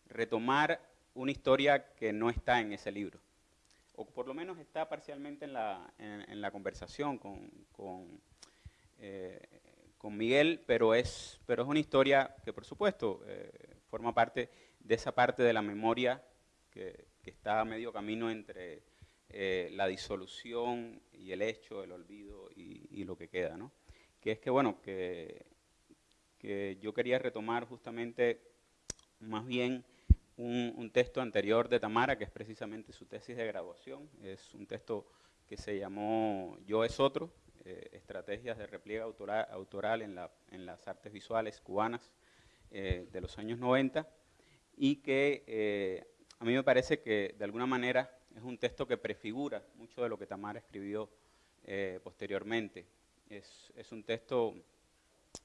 retomar una historia que no está en ese libro o por lo menos está parcialmente en la, conversación con, con, eh, con, Miguel, pero es, pero es una historia que por supuesto eh, forma parte de esa parte de la memoria que, está a medio camino entre eh, la disolución y el hecho, el olvido y, y, lo que queda, ¿no? Que es que, bueno, que, yo quería retomar justamente más bien un, texto anterior de Tamara, que es precisamente su tesis de graduación. Es un texto que se llamó Yo es otro, eh, estrategias de repliegue autoral, en, las artes visuales cubanas eh, de los años 90, y que eh, a mí me parece que de alguna manera es un texto que prefigura mucho de lo que Tamara escribió posteriormente. Es, un texto,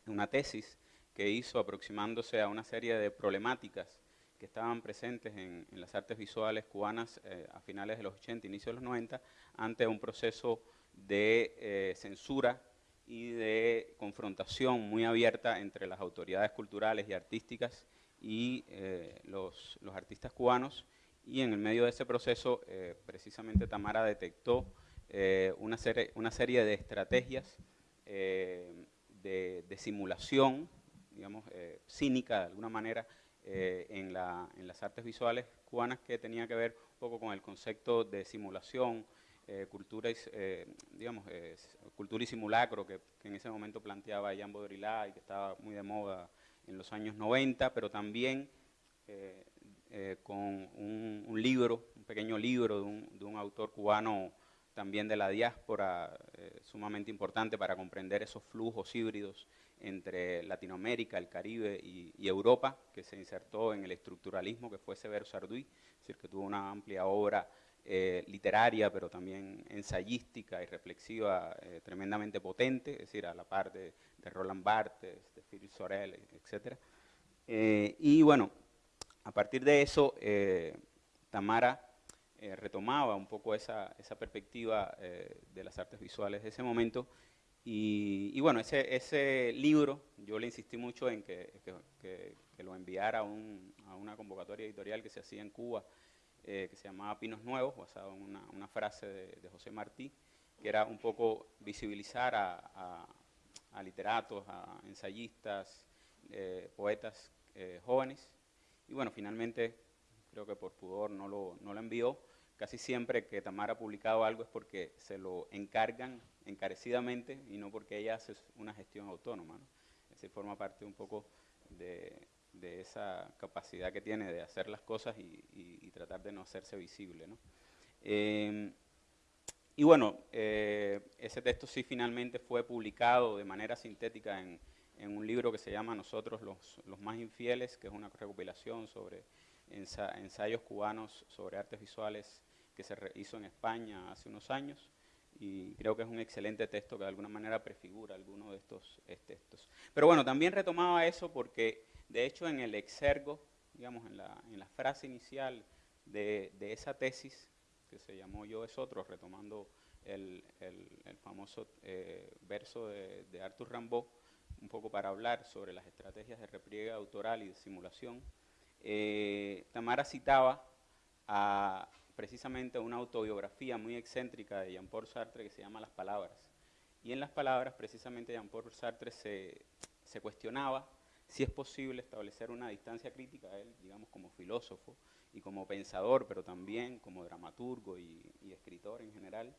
una tesis que hizo aproximándose a una serie de problemáticas que estaban presentes en, las artes visuales cubanas eh, a finales de los 80, inicios de los 90, ante un proceso de eh, censura y de confrontación muy abierta entre las autoridades culturales y artísticas y eh, los, los, artistas cubanos. Y en el medio de ese proceso, precisamente Tamara detectó una, serie, una serie de estrategias de, de, simulación, digamos, cínica de alguna manera, eh, en, las artes visuales cubanas que tenía que ver un poco con el concepto de simulación, eh, cultura, y, eh, digamos, cultura y simulacro que, en ese momento planteaba Jean Baudrillard y que estaba muy de moda en los años 90, pero también con un, libro, un pequeño libro de un, de un autor cubano también de la diáspora, sumamente importante para comprender esos flujos híbridos entre Latinoamérica, el Caribe y, Europa, que se insertó en el estructuralismo, que fue Severo Sarduy, es decir, que tuvo una amplia obra eh, literaria, pero también ensayística y reflexiva eh, tremendamente potente, es decir, a la par de, Roland Barthes, de Philippe Sorel, etc. Eh, y bueno, a partir de eso, eh, Tamara eh, retomaba un poco esa, esa perspectiva de las artes visuales de ese momento. Y, bueno, ese, ese, libro, yo le insistí mucho en que, que, lo enviara a, un, a, una convocatoria editorial que se hacía en Cuba, que se llamaba Pinos Nuevos, basado en una, una frase de, de, José Martí, que era un poco visibilizar a, a literatos, a ensayistas, poetas eh, jóvenes. Y bueno, finalmente, creo que por pudor no lo, no lo envió. Casi siempre que Tamara ha publicado algo es porque se lo encargan encarecidamente y no porque ella hace una gestión autónoma. ¿no? forma parte un poco de, esa capacidad que tiene de hacer las cosas y, tratar de no hacerse visible. ¿no? Em, y bueno, eh, ese texto sí finalmente fue publicado de manera sintética en, un libro que se llama Nosotros los más infieles, que es una recopilación sobre ensayos cubanos sobre artes visuales que se hizo en España hace unos años y creo que es un excelente texto que de alguna manera prefigura alguno de estos textos. Pero bueno, también retomaba eso porque de hecho en el exergo, digamos en la, en la frase inicial de, de, esa tesis, que se llamó Yo es otro, retomando el, el, famoso eh, verso de, de Arthur Rimbaud, un poco para hablar sobre las estrategias de repliegue autoral y de simulación, eh, Tamara citaba precisamente una autobiografía muy excéntrica de Jean-Paul Sartre que se llama Las Palabras. Y en Las Palabras, precisamente Jean-Paul Sartre se, cuestionaba si es posible establecer una distancia crítica él, digamos, como filósofo y como pensador, pero también como dramaturgo y, escritor en general,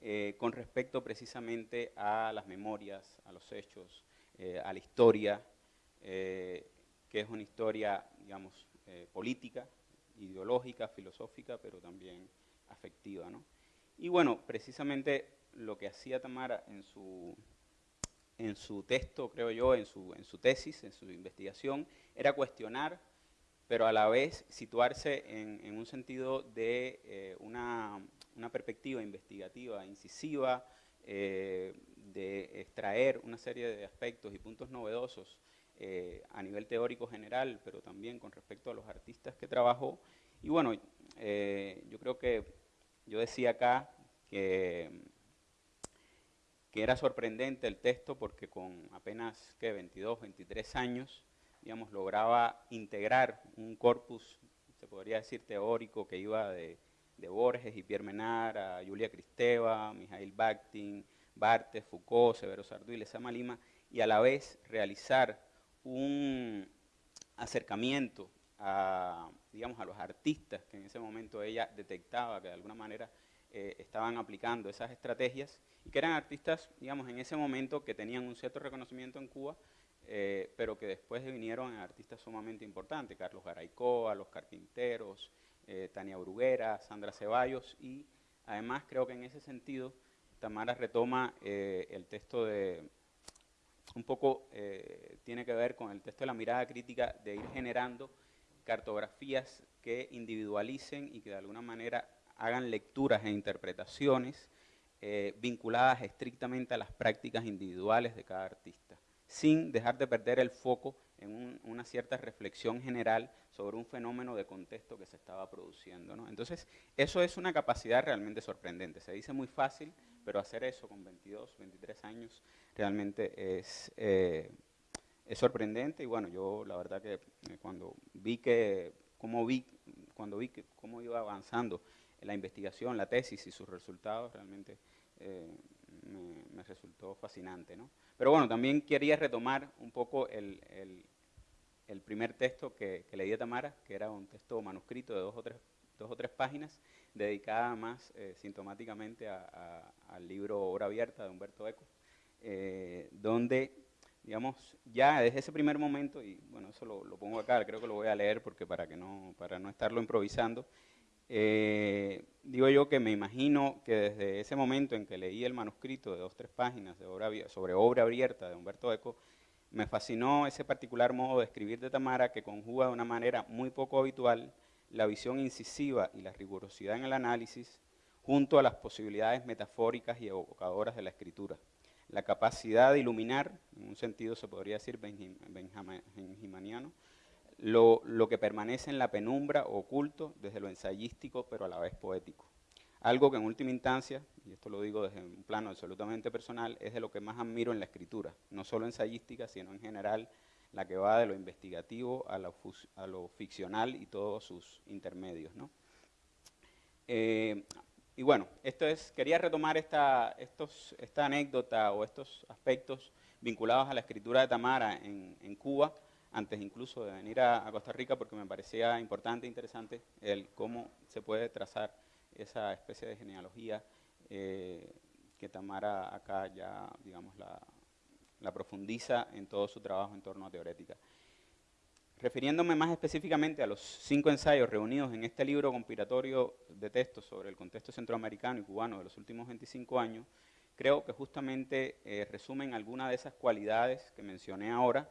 eh, con respecto precisamente a las memorias, a los hechos, eh, a la historia, que es una historia, digamos, eh, política, ideológica, filosófica, pero también afectiva. ¿no? Y bueno, precisamente lo que hacía Tamara en su, en su texto, creo yo, en su, en su tesis, en su investigación, era cuestionar, pero a la vez situarse en, en un sentido de una, una, perspectiva investigativa, incisiva, eh, de extraer una serie de aspectos y puntos novedosos eh, a nivel teórico general, pero también con respecto a los artistas que trabajó. Y bueno, eh, yo creo que yo decía acá que, que era sorprendente el texto porque con apenas que 22, 23 años, digamos, lograba integrar un corpus, se podría decir teórico, que iba de, de Borges y Pierre Menard a Julia Kristeva, Mijail Bakhtin, Bartes, Foucault, Severo Sardú y Lezama Lima, y a la vez realizar un acercamiento a, digamos, a los artistas que en ese momento ella detectaba que de alguna manera eh, estaban aplicando esas estrategias y que eran artistas, digamos, en ese momento que tenían un cierto reconocimiento en Cuba, eh, pero que después vinieron artistas sumamente importantes, Carlos Garaycoa, Los Carpinteros, eh, Tania Bruguera, Sandra Ceballos, y además creo que en ese sentido Tamara retoma el texto de, un poco eh, tiene que ver con el texto de la mirada crítica de ir generando cartografías que individualicen y que de alguna manera hagan lecturas e interpretaciones eh, vinculadas estrictamente a las prácticas individuales de cada artista, sin dejar de perder el foco en una cierta reflexión general sobre un fenómeno de contexto que se estaba produciendo. Entonces, eso es una capacidad realmente sorprendente. Se dice muy fácil, pero hacer eso con 22, 23 años realmente es, eh, es sorprendente. Y bueno, yo la verdad que eh, cuando vi que, cómo vi, cuando vi que, cómo iba avanzando la investigación, la tesis y sus resultados, realmente eh, me, resultó fascinante. ¿no? Pero bueno, también quería retomar un poco el, el, primer texto que, que leí a Tamara, que era un texto manuscrito de dos o tres, dos o tres páginas, dedicada más eh, sintomáticamente al libro Obra Abierta de Humberto Eco, eh, donde, digamos, ya desde ese primer momento, y bueno, eso lo, pongo acá, creo que lo voy a leer porque para, que no, para no estarlo improvisando, eh, digo yo que me imagino que desde ese momento en que leí el manuscrito de dos, tres páginas de sobre obra abierta de Humberto Eco, me fascinó ese particular modo de escribir de Tamara que conjuga de una manera muy poco habitual la visión incisiva y la rigurosidad en el análisis, junto a las posibilidades metafóricas y evocadoras de la escritura. La capacidad de iluminar, en un sentido se podría decir benjaminiano, lo, lo que permanece en la penumbra oculto desde lo ensayístico, pero a la vez poético. Algo que en última instancia, y esto lo digo desde un plano absolutamente personal, es de lo que más admiro en la escritura, no solo ensayística, sino en general la que va de lo investigativo a lo, ficcional y todos sus intermedios. ¿no? Eh, y bueno, esto es, quería retomar esta, anécdota o estos aspectos vinculados a la escritura de Tamara en, Cuba, antes incluso de venir a, a, Costa Rica, porque me parecía importante e interesante el cómo se puede trazar esa especie de genealogía eh, que Tamara acá ya, digamos, la, la profundiza en todo su trabajo en torno a teorética. Refiriéndome más específicamente a los cinco ensayos reunidos en este libro compilatorio de textos sobre el contexto centroamericano y cubano de los últimos 25 años, creo que justamente eh, resumen algunas de esas cualidades que mencioné ahora,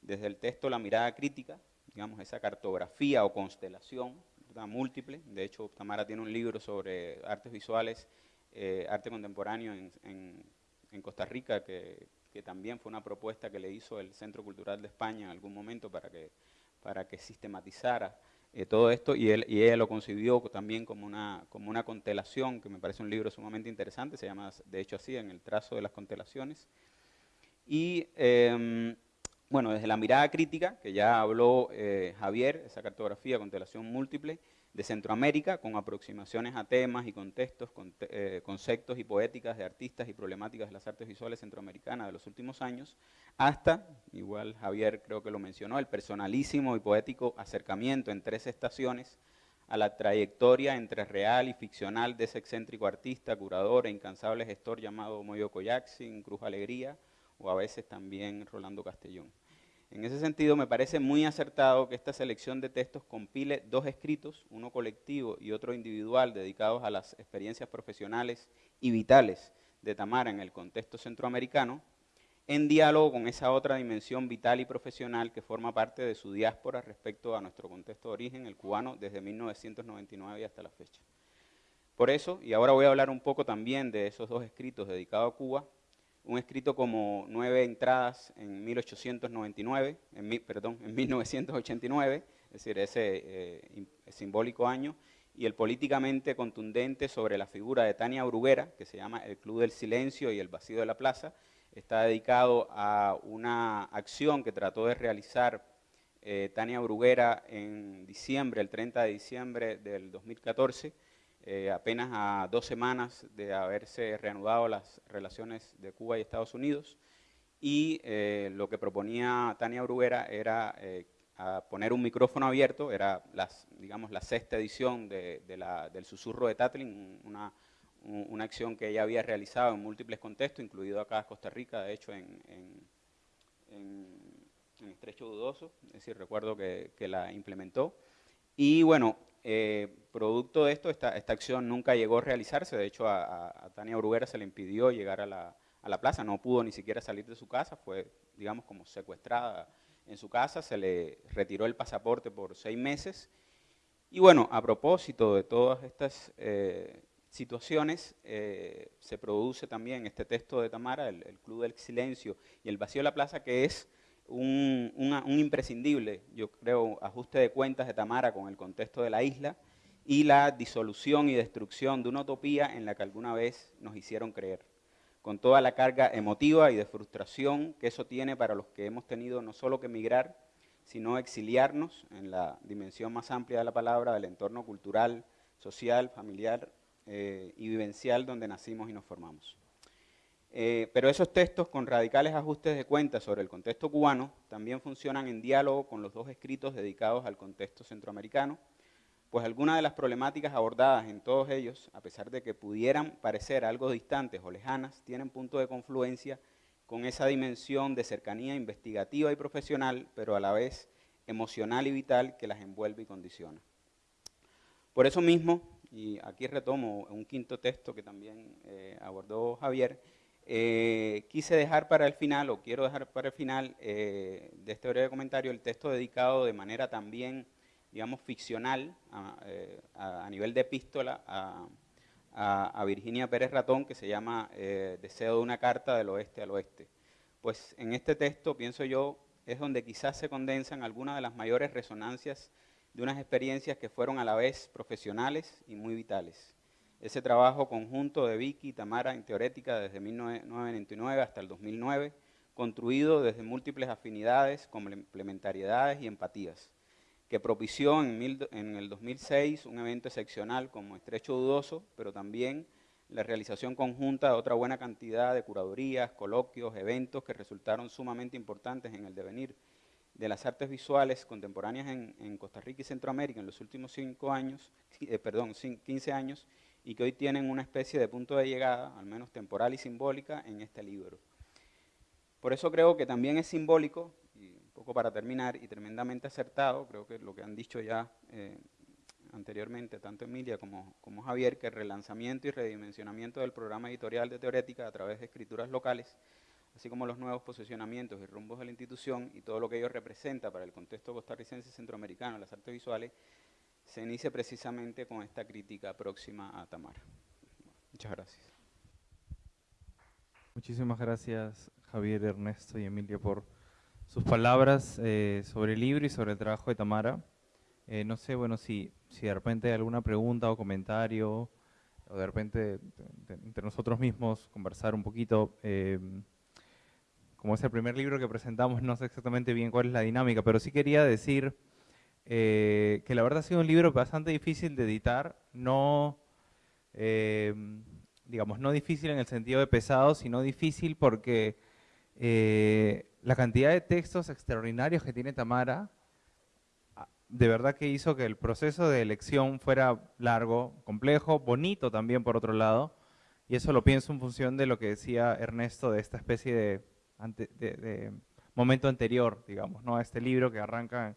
desde el texto La mirada crítica, digamos esa cartografía o constelación múltiple, de hecho Tamara tiene un libro sobre artes visuales, eh, arte contemporáneo en, en, en Costa Rica que, que también fue una propuesta que le hizo el Centro Cultural de España en algún momento para que, para que sistematizara eh, todo esto y, él, y ella lo concibió también como una, como una constelación, que me parece un libro sumamente interesante, se llama de hecho así, en el trazo de las constelaciones. Y eh, bueno, desde la mirada crítica, que ya habló eh, Javier, esa cartografía, constelación múltiple, de Centroamérica, con aproximaciones a temas y contextos, eh, conceptos y poéticas de artistas y problemáticas de las artes visuales centroamericanas de los últimos años, hasta, igual Javier creo que lo mencionó, el personalísimo y poético acercamiento en tres estaciones a la trayectoria entre real y ficcional de ese excéntrico artista, curador e incansable gestor llamado Moyo Coyaxin, Cruz Alegría, o a veces también Rolando Castellón. En ese sentido, me parece muy acertado que esta selección de textos compile dos escritos, uno colectivo y otro individual, dedicados a las experiencias profesionales y vitales de Tamara en el contexto centroamericano, en diálogo con esa otra dimensión vital y profesional que forma parte de su diáspora respecto a nuestro contexto de origen, el cubano, desde 1999 y hasta la fecha. Por eso, y ahora voy a hablar un poco también de esos dos escritos dedicados a Cuba, un escrito como nueve entradas en 1899, en, perdón, en 1989, es decir, ese eh, simbólico año, y el políticamente contundente sobre la figura de Tania Bruguera, que se llama El Club del Silencio y el Vacío de la Plaza, está dedicado a una acción que trató de realizar eh, Tania Bruguera en diciembre, el 30 de diciembre del 2014, eh, apenas a dos semanas de haberse reanudado las relaciones de Cuba y Estados Unidos, y eh, lo que proponía Tania Bruguera era eh, poner un micrófono abierto, era digamos, la sexta edición del Susurro de Tatlin, una, una, acción que ella había realizado en múltiples contextos, incluido acá Costa Rica, de hecho en, en, en, Estrecho Dudoso, es decir, recuerdo que, que la implementó. Y bueno, eh, producto de esto, esta, esta, acción nunca llegó a realizarse, de hecho a, Tania Bruguera se le impidió llegar a la, a la, plaza, no pudo ni siquiera salir de su casa, fue, digamos, como secuestrada en su casa, se le retiró el pasaporte por seis meses. Y bueno, a propósito de todas estas eh, situaciones, eh, se produce también este texto de Tamara, el, el Club del Silencio y el Vacío de la Plaza, que es un, imprescindible, yo creo, ajuste de cuentas de Tamara con el contexto de la isla y la disolución y destrucción de una utopía en la que alguna vez nos hicieron creer, con toda la carga emotiva y de frustración que eso tiene para los que hemos tenido no solo que emigrar, sino exiliarnos en la dimensión más amplia de la palabra del entorno cultural, social, familiar eh, y vivencial donde nacimos y nos formamos. Eh, pero esos textos con radicales ajustes de cuentas sobre el contexto cubano también funcionan en diálogo con los dos escritos dedicados al contexto centroamericano, pues algunas de las problemáticas abordadas en todos ellos, a pesar de que pudieran parecer algo distantes o lejanas, tienen punto de confluencia con esa dimensión de cercanía investigativa y profesional, pero a la vez emocional y vital que las envuelve y condiciona. Por eso mismo, y aquí retomo un quinto texto que también eh, abordó Javier, eh, quise dejar para el final, o quiero dejar para el final eh, de este breve comentario, el texto dedicado de manera también, digamos, ficcional, a, eh, nivel de epístola, a, Virginia Pérez Ratón, que se llama Deseo de una carta del oeste al oeste. Pues en este texto pienso yo es donde quizás se condensan algunas de las mayores resonancias de unas experiencias que fueron a la vez profesionales y muy vitales. Ese trabajo conjunto de Vicky y Tamara en Teorética desde 1999 hasta el 2009, construido desde múltiples afinidades, complementariedades y empatías, que propició en, en el 2006 un evento excepcional como Estrecho Dudoso, pero también la realización conjunta de otra buena cantidad de curadurías, coloquios, eventos que resultaron sumamente importantes en el devenir de las artes visuales contemporáneas en, Costa Rica y Centroamérica en los últimos cinco años, eh, perdón, 15 años, y que hoy tienen una especie de punto de llegada, al menos temporal y simbólica, en este libro. Por eso creo que también es simbólico, y un poco para terminar, y tremendamente acertado, creo que lo que han dicho ya eh, anteriormente, tanto Emilia como, Javier, que el relanzamiento y redimensionamiento del programa editorial de Teorética a través de escrituras locales, así como los nuevos posicionamientos y rumbos de la institución y todo lo que ello representa para el contexto costarricense centroamericano, las artes visuales, se inicia precisamente con esta crítica próxima a Tamara. Muchas gracias. Muchísimas gracias Javier, Ernesto y Emilia por sus palabras eh, sobre el libro y sobre el trabajo de Tamara. Eh, no sé, bueno, si, si de repente hay alguna pregunta o comentario, o de repente entre nosotros mismos conversar un poquito. Eh, como es el primer libro que presentamos, no sé exactamente bien cuál es la dinámica, pero sí quería decir eh, que la verdad ha sido un libro bastante difícil de editar, no, digamos, no difícil en el sentido de pesado, sino difícil porque la cantidad de textos extraordinarios que tiene Tamara, de verdad que hizo que el proceso de elección fuera largo, complejo, bonito también por otro lado, y eso lo pienso en función de lo que decía Ernesto de esta especie de, momento anterior, digamos, ¿no? a este libro que arranca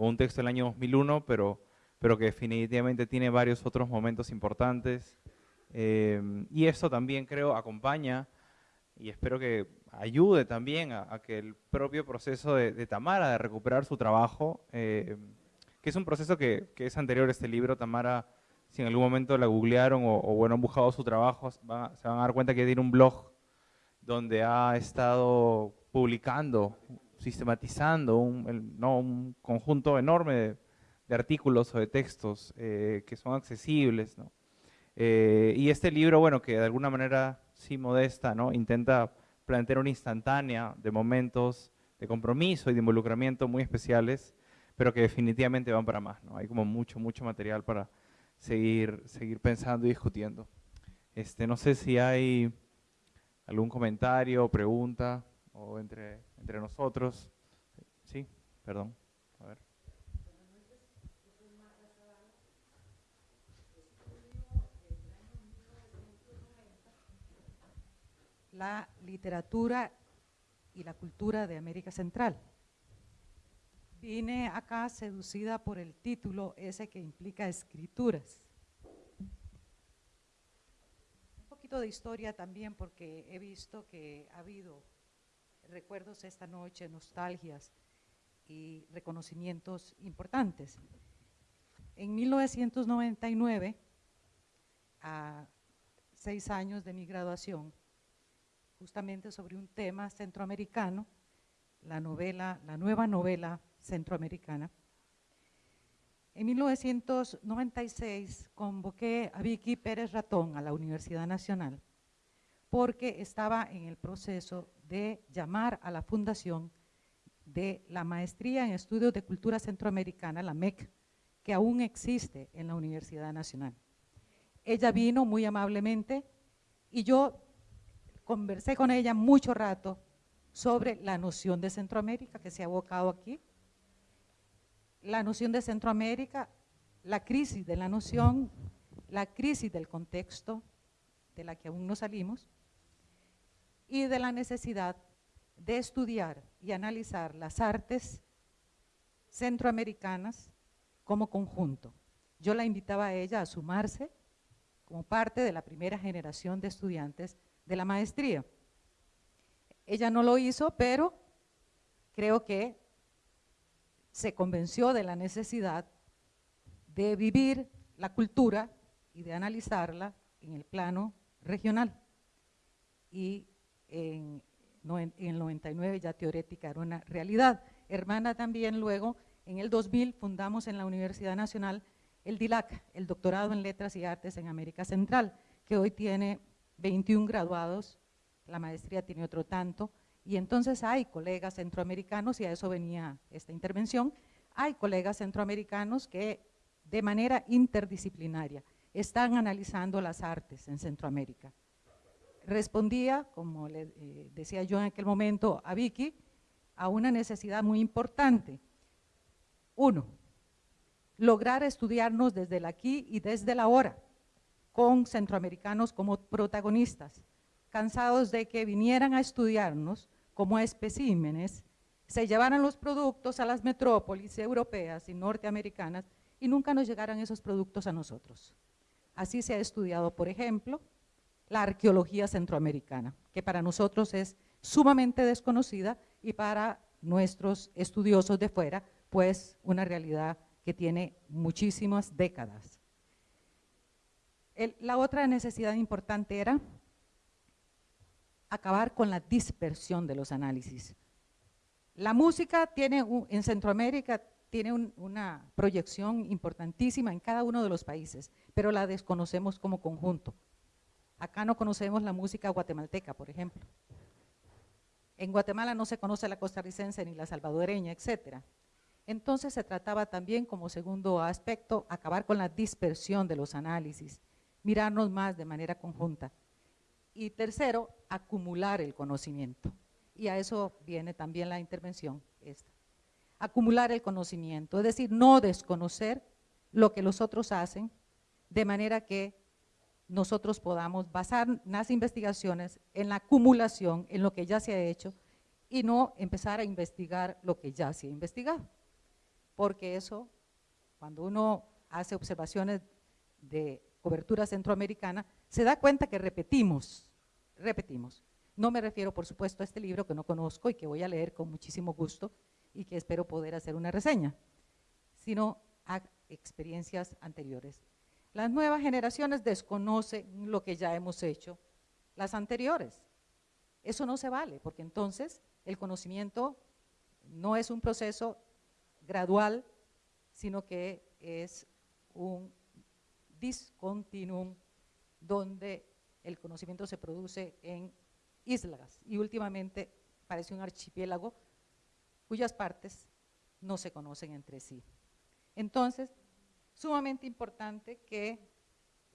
con un texto del año 2001, pero, pero que definitivamente tiene varios otros momentos importantes, eh, y esto también creo acompaña y espero que ayude también a, que el propio proceso de, Tamara de recuperar su trabajo eh, que es un proceso que, es anterior a este libro. Tamara, si en algún momento la googlearon o, bueno, han buscado su trabajo, se van a dar cuenta que tiene un blog donde ha estado publicando, sistematizando un, ¿no? un conjunto enorme de, artículos o de textos eh, que son accesibles. Eh, y este libro, bueno, que de alguna manera sí modesta, ¿no? intenta plantear una instantánea de momentos de compromiso y de involucramiento muy especiales pero que definitivamente van para más. ¿no? Hay como mucho, mucho material para seguir, seguir pensando y discutiendo. Este, no sé si hay algún comentario, pregunta, o entre, entre nosotros. Sí, perdón. A ver. La literatura y la cultura de América Central. Vine acá seducida por el título ese que implica escrituras. Un poquito de historia también porque he visto que ha habido recuerdos esta noche, nostalgias y reconocimientos importantes. En 1999, a seis años de mi graduación, justamente sobre un tema centroamericano, la novela, la nueva novela centroamericana. En 1996 convoqué a Vicky Pérez Ratón a la Universidad Nacional porque estaba en el proceso de llamar a la fundación de la Maestría en Estudios de Cultura Centroamericana, la MEC, que aún existe en la Universidad Nacional. Ella vino muy amablemente y yo conversé con ella mucho rato sobre la noción de Centroamérica que se ha abocado aquí, la noción de Centroamérica, la crisis de la noción, la crisis del contexto de la que aún no salimos y de la necesidad de estudiar y analizar las artes centroamericanas como conjunto. Yo la invitaba a ella a sumarse como parte de la primera generación de estudiantes de la maestría. Ella no lo hizo, pero creo que se convenció de la necesidad de vivir la cultura y de analizarla en el plano regional. Y en en el 99 ya teorética era una realidad. Hermana también luego, en el 2000 fundamos en la Universidad Nacional el DILAC, el Doctorado en Letras y Artes en América Central, que hoy tiene 21 graduados, la maestría tiene otro tanto, y entonces hay colegas centroamericanos, y a eso venía esta intervención, hay colegas centroamericanos que de manera interdisciplinaria están analizando las artes en Centroamérica. Respondía, como le eh, decía yo en aquel momento a Vicky, a una necesidad muy importante. Uno, lograr estudiarnos desde el aquí y desde la ahora, con centroamericanos como protagonistas, cansados de que vinieran a estudiarnos como especímenes, se llevaran los productos a las metrópolis europeas y norteamericanas y nunca nos llegaran esos productos a nosotros. Así se ha estudiado, por ejemplo, la arqueología centroamericana, que para nosotros es sumamente desconocida y para nuestros estudiosos de fuera, pues una realidad que tiene muchísimas décadas. la otra necesidad importante era acabar con la dispersión de los análisis. La música tiene en Centroamérica tiene una proyección importantísima en cada uno de los países, pero la desconocemos como conjunto. Acá no conocemos la música guatemalteca, por ejemplo. En Guatemala no se conoce la costarricense ni la salvadoreña, etcétera. Entonces se trataba también como segundo aspecto acabar con la dispersión de los análisis, mirarnos más de manera conjunta. Y tercero, acumular el conocimiento. Y a eso viene también la intervención esta. Acumular el conocimiento, es decir, no desconocer lo que los otros hacen, de manera que nosotros podamos basar las investigaciones en la acumulación, en lo que ya se ha hecho, y no empezar a investigar lo que ya se ha investigado porque eso, cuando uno hace observaciones de cobertura centroamericana, se da cuenta que repetimos, repetimos. No me refiero, por supuesto, a este libro que no conozco y que voy a leer con muchísimo gusto y que espero poder hacer una reseña, sino a experiencias anteriores. Las nuevas generaciones desconocen lo que ya hemos hecho las anteriores. Eso no se vale, porque entonces el conocimiento no es un proceso gradual, sino que es un discontinuum donde el conocimiento se produce en islas y últimamente parece un archipiélago cuyas partes no se conocen entre sí. Entonces, sumamente importante que,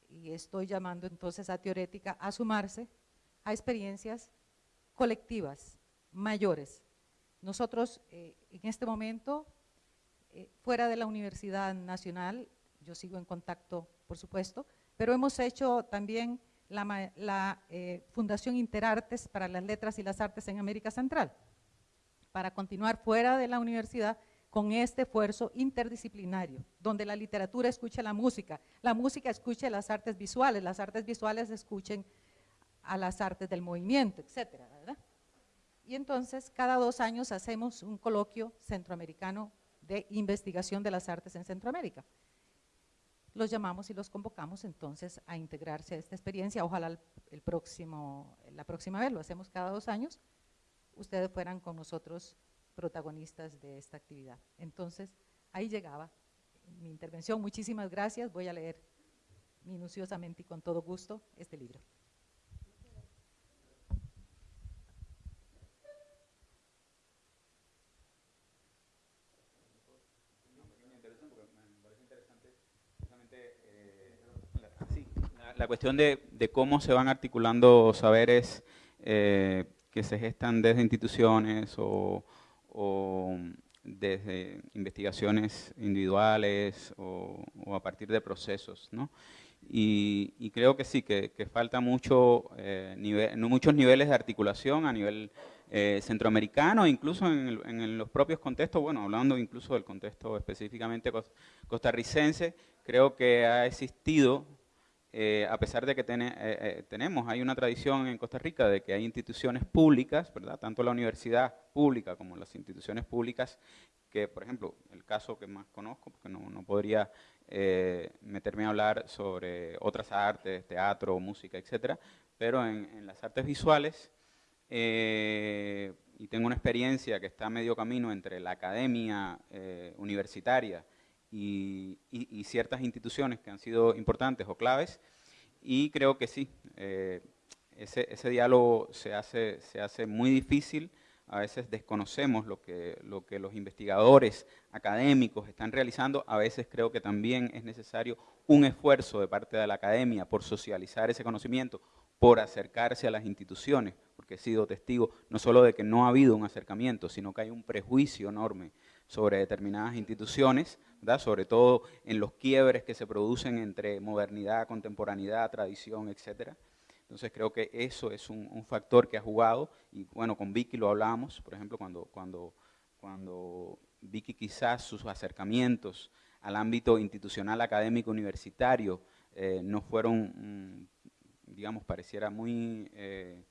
y estoy llamando entonces a teorética, a sumarse a experiencias colectivas, mayores. Nosotros eh, en este momento eh, fuera de la Universidad Nacional, yo sigo en contacto, por supuesto, pero hemos hecho también la, eh, Fundación Interartes para las Letras y las Artes en América Central, para continuar fuera de la universidad con este esfuerzo interdisciplinario, donde la literatura escuche la música, la música escuche las artes visuales, las artes visuales escuchen a las artes del movimiento, etcétera, Y entonces, cada dos años hacemos un coloquio centroamericano de investigación de las artes en Centroamérica. Los llamamos y los convocamos entonces a integrarse a esta experiencia. Ojalá el, próximo, la próxima vez, lo hacemos cada dos años, ustedes fueran con nosotros protagonistas de esta actividad. Entonces, ahí llegaba mi intervención. Muchísimas gracias. Voy a leer minuciosamente y con todo gusto este libro. la cuestión de, cómo se van articulando saberes eh, que se gestan desde instituciones o, desde investigaciones individuales o, a partir de procesos, ¿no? Y, creo que sí, que, falta mucho, eh, muchos niveles de articulación a nivel eh, centroamericano, incluso en, en, los propios contextos, bueno, hablando incluso del contexto específicamente costarricense, creo que ha existido eh, a pesar de que eh, eh, tenemos, hay una tradición en Costa Rica de que hay instituciones públicas, ¿verdad? tanto la universidad pública como las instituciones públicas, que por ejemplo, el caso que más conozco, porque no, podría meterme a hablar sobre otras artes, teatro, música, etcétera, pero en, las artes visuales y tengo una experiencia que está a medio camino entre la academia universitaria y, ciertas instituciones que han sido importantes o claves, y creo que sí, eh, ese, ese, diálogo se hace, se hace muy difícil, a veces desconocemos lo que, lo que los investigadores académicos están realizando, a veces creo que también es necesario un esfuerzo de parte de la academia por socializar ese conocimiento, por acercarse a las instituciones, porque he sido testigo no solo de que no ha habido un acercamiento, sino que hay un prejuicio enorme sobre determinadas instituciones, sobre todo en los quiebres que se producen entre modernidad, contemporaneidad, tradición, etc. Entonces creo que eso es un, factor que ha jugado, y bueno, con Vicky lo hablamos, por ejemplo, cuando, cuando, cuando Vicky quizás sus acercamientos al ámbito institucional, académico, universitario, eh, no fueron mm, digamos, pareciera muy eh,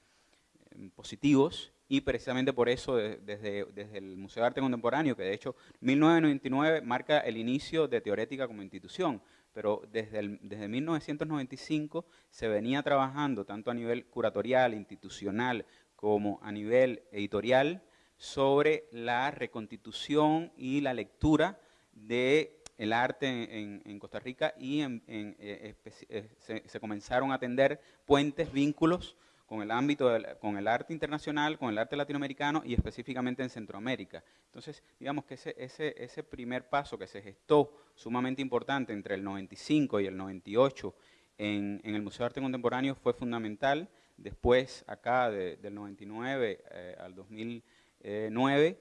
positivos y precisamente por eso desde, desde, el Museo de Arte Contemporáneo, que de hecho 1999 marca el inicio de Teorética como institución, pero desde, el, desde 1995 se venía trabajando tanto a nivel curatorial, institucional, como a nivel editorial sobre la reconstitución y la lectura de el arte en, Costa Rica y en, eh, eh, se, comenzaron a tender puentes, vínculos con el ámbito, con el arte internacional, con el arte latinoamericano y específicamente en Centroamérica. Entonces, digamos que ese, ese, ese primer paso que se gestó sumamente importante entre el 95 y el 98 en, el Museo de Arte Contemporáneo fue fundamental. Después, acá, del 99 eh, al 2009,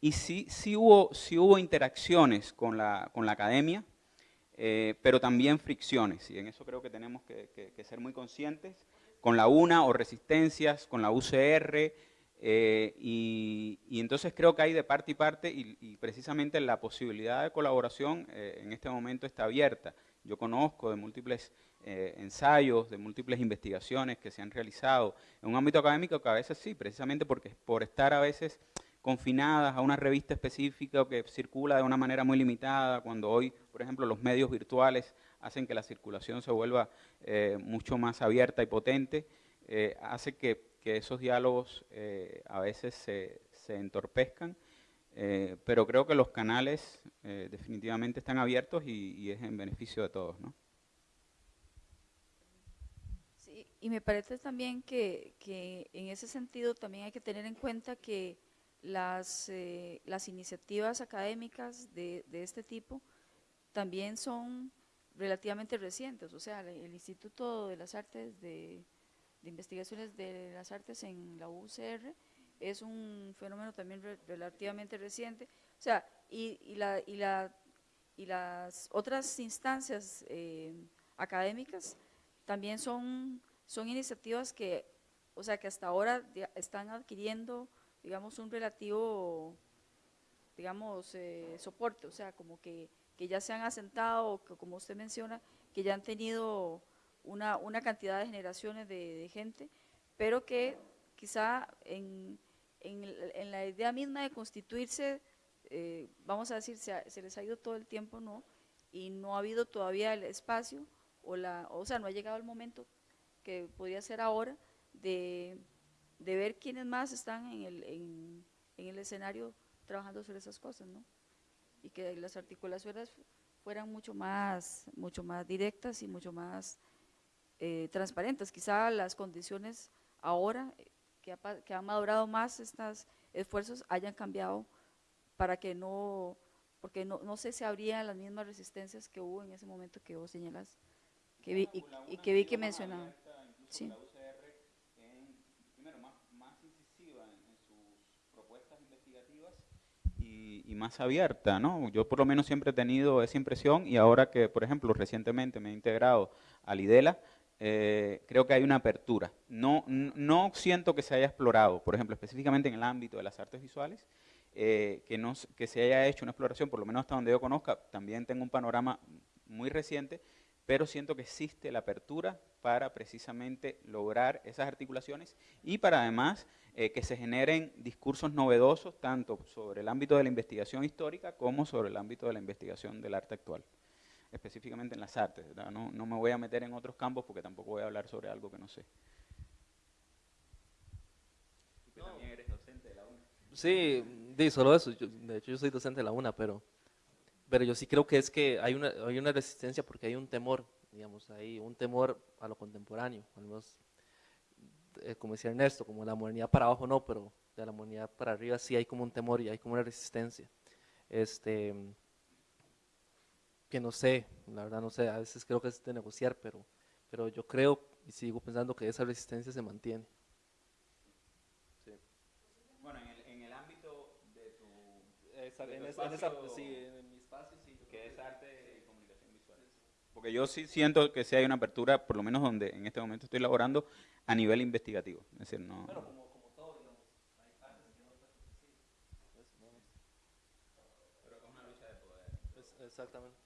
y sí, sí, hubo, sí hubo interacciones con la, con la academia, eh, pero también fricciones, y en eso creo que tenemos que, ser muy conscientes, con la UNA o resistencias, con la UCR, eh, y, entonces creo que hay de parte y parte, y, precisamente la posibilidad de colaboración eh, en este momento está abierta. Yo conozco de múltiples ensayos, de múltiples investigaciones que se han realizado en un ámbito académico que a veces sí, precisamente porque por estar a veces confinadas a una revista específica que circula de una manera muy limitada, cuando hoy, por ejemplo, los medios virtuales hacen que la circulación se vuelva eh, mucho más abierta y potente, eh, hace que, esos diálogos eh, a veces se, entorpezcan, pero creo que los canales definitivamente están abiertos y, es en beneficio de todos. ¿no? Sí, y me parece también que, en ese sentido también hay que tener en cuenta que las, las iniciativas académicas de, este tipo también son relativamente recientes, o sea, el Instituto de las Artes de, Investigaciones de las Artes en la UCR es un fenómeno también relativamente reciente, o sea, y, y, la, y, la, y las otras instancias eh, académicas también son, son iniciativas que, o sea, que hasta ahora están adquiriendo digamos, un relativo, digamos, eh, soporte, o sea, como que, que, ya se han asentado, que, como usted menciona, que ya han tenido una, una cantidad de generaciones de, gente, pero que quizá en, en, en, la idea misma de constituirse, eh, vamos a decir, se, les ha ido todo el tiempo, ¿no? Y no ha habido todavía el espacio, o, la, o sea, no ha llegado el momento que podría ser ahora de de ver quiénes más están en el, en, el escenario trabajando sobre esas cosas, ¿no? Y que las articulaciones fueran mucho más, mucho más directas y mucho más eh, transparentes. Quizá las condiciones ahora, eh, que, que han madurado más estos esfuerzos, hayan cambiado para que no, porque no, no sé si habría las mismas resistencias que hubo en ese momento que vos señalas, que vi, y, que vi que mencionaba. Sí. Más abierta, ¿no? Yo por lo menos siempre he tenido esa impresión y ahora que, por ejemplo, recientemente me he integrado al IDELA, eh, creo que hay una apertura. No, no siento que se haya explorado, por ejemplo, específicamente en el ámbito de las artes visuales, eh, que, no, que se haya hecho una exploración, por lo menos hasta donde yo conozca, también tengo un panorama muy reciente, pero siento que existe la apertura para precisamente lograr esas articulaciones y para además eh, que se generen discursos novedosos tanto sobre el ámbito de la investigación histórica como sobre el ámbito de la investigación del arte actual, específicamente en las artes. No, no me voy a meter en otros campos porque tampoco voy a hablar sobre algo que no sé. Sí, di, solo eso. de hecho, yo soy docente de la UNA, pero, pero yo sí creo que es que hay una, hay una resistencia porque hay un temor, digamos, hay un temor a lo contemporáneo, al menos, eh, como decía Ernesto, como la modernidad para abajo no, pero de la modernidad para arriba sí hay como un temor y hay como una resistencia. Este, que no sé, la verdad no sé, a veces creo que es de negociar, pero, pero yo creo y sigo pensando que esa resistencia se mantiene. Bueno, en el, en el ámbito de tu, Esa- De en, esa- en esa- espacio- sí, en mi espacio sí. que es arte. Porque yo sí siento que sí hay una apertura, por lo menos donde en este momento estoy elaborando, a nivel investigativo. Es decir, no... Bueno, como, como todo, digamos, hay partes que no pues, sí. Pero es una lucha de poder. es- exactamente.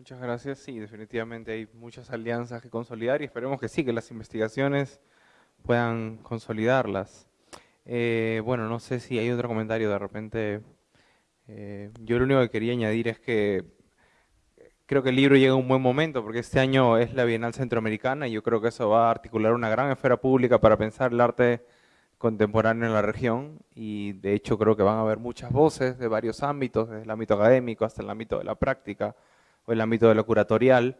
Muchas gracias. Sí, definitivamente hay muchas alianzas que consolidar y esperemos que sí, que las investigaciones puedan consolidarlas. Eh, bueno, no sé si hay otro comentario de repente. eh, yo lo único que quería añadir es que creo que el libro llega a un buen momento porque este año es la Bienal Centroamericana y yo creo que eso va a articular una gran esfera pública para pensar el arte contemporáneo en la región y de hecho creo que van a haber muchas voces de varios ámbitos, desde el ámbito académico hasta el ámbito de la práctica el ámbito de lo curatorial.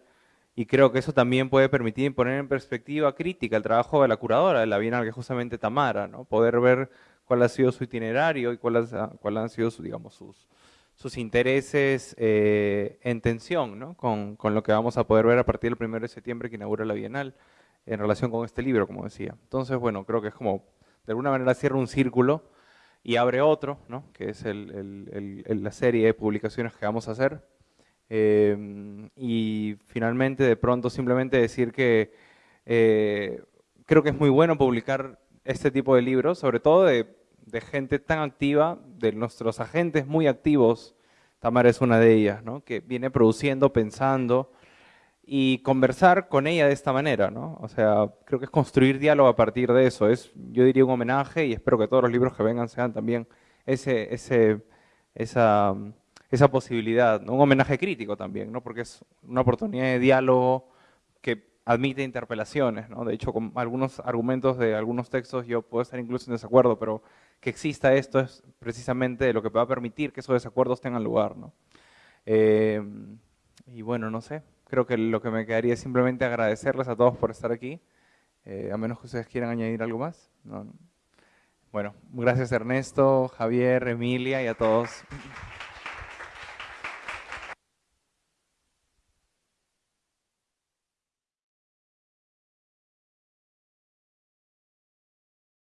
Y creo que eso también puede permitir poner en perspectiva crítica el trabajo de la curadora de la Bienal, que es justamente Tamara, ¿no? Poder ver cuál ha sido su itinerario y cuáles cuál han sido sus, digamos, sus, sus intereses eh, en tensión ¿no? con, con lo que vamos a poder ver a partir del 1 de septiembre que inaugura la Bienal en relación con este libro, como decía. Entonces, bueno, creo que es como, de alguna manera cierra un círculo y abre otro, ¿no? que es el- el- el- la serie de publicaciones que vamos a hacer. Eh, y finalmente, de pronto, simplemente decir que eh, creo que es muy bueno publicar este tipo de libros, sobre todo de, gente tan activa, de nuestros agentes muy activos. Tamara es una de ellas, ¿no? que viene produciendo, pensando y conversar con ella de esta manera. ¿no? O sea, creo que es construir diálogo a partir de eso. Es, yo diría, un homenaje y espero que todos los libros que vengan sean también ese, ese, esa, esa posibilidad, un homenaje crítico también, ¿no? porque es una oportunidad de diálogo que admite interpelaciones. ¿no? De hecho, con algunos argumentos de algunos textos yo puedo estar incluso en desacuerdo, pero que exista esto es precisamente lo que va a permitir que esos desacuerdos tengan lugar. ¿no? Eh, y bueno, no sé, creo que lo que me quedaría es simplemente agradecerles a todos por estar aquí, eh, a menos que ustedes quieran añadir algo más. No, no. Bueno, gracias Ernesto, Javier, Emilia y a todos.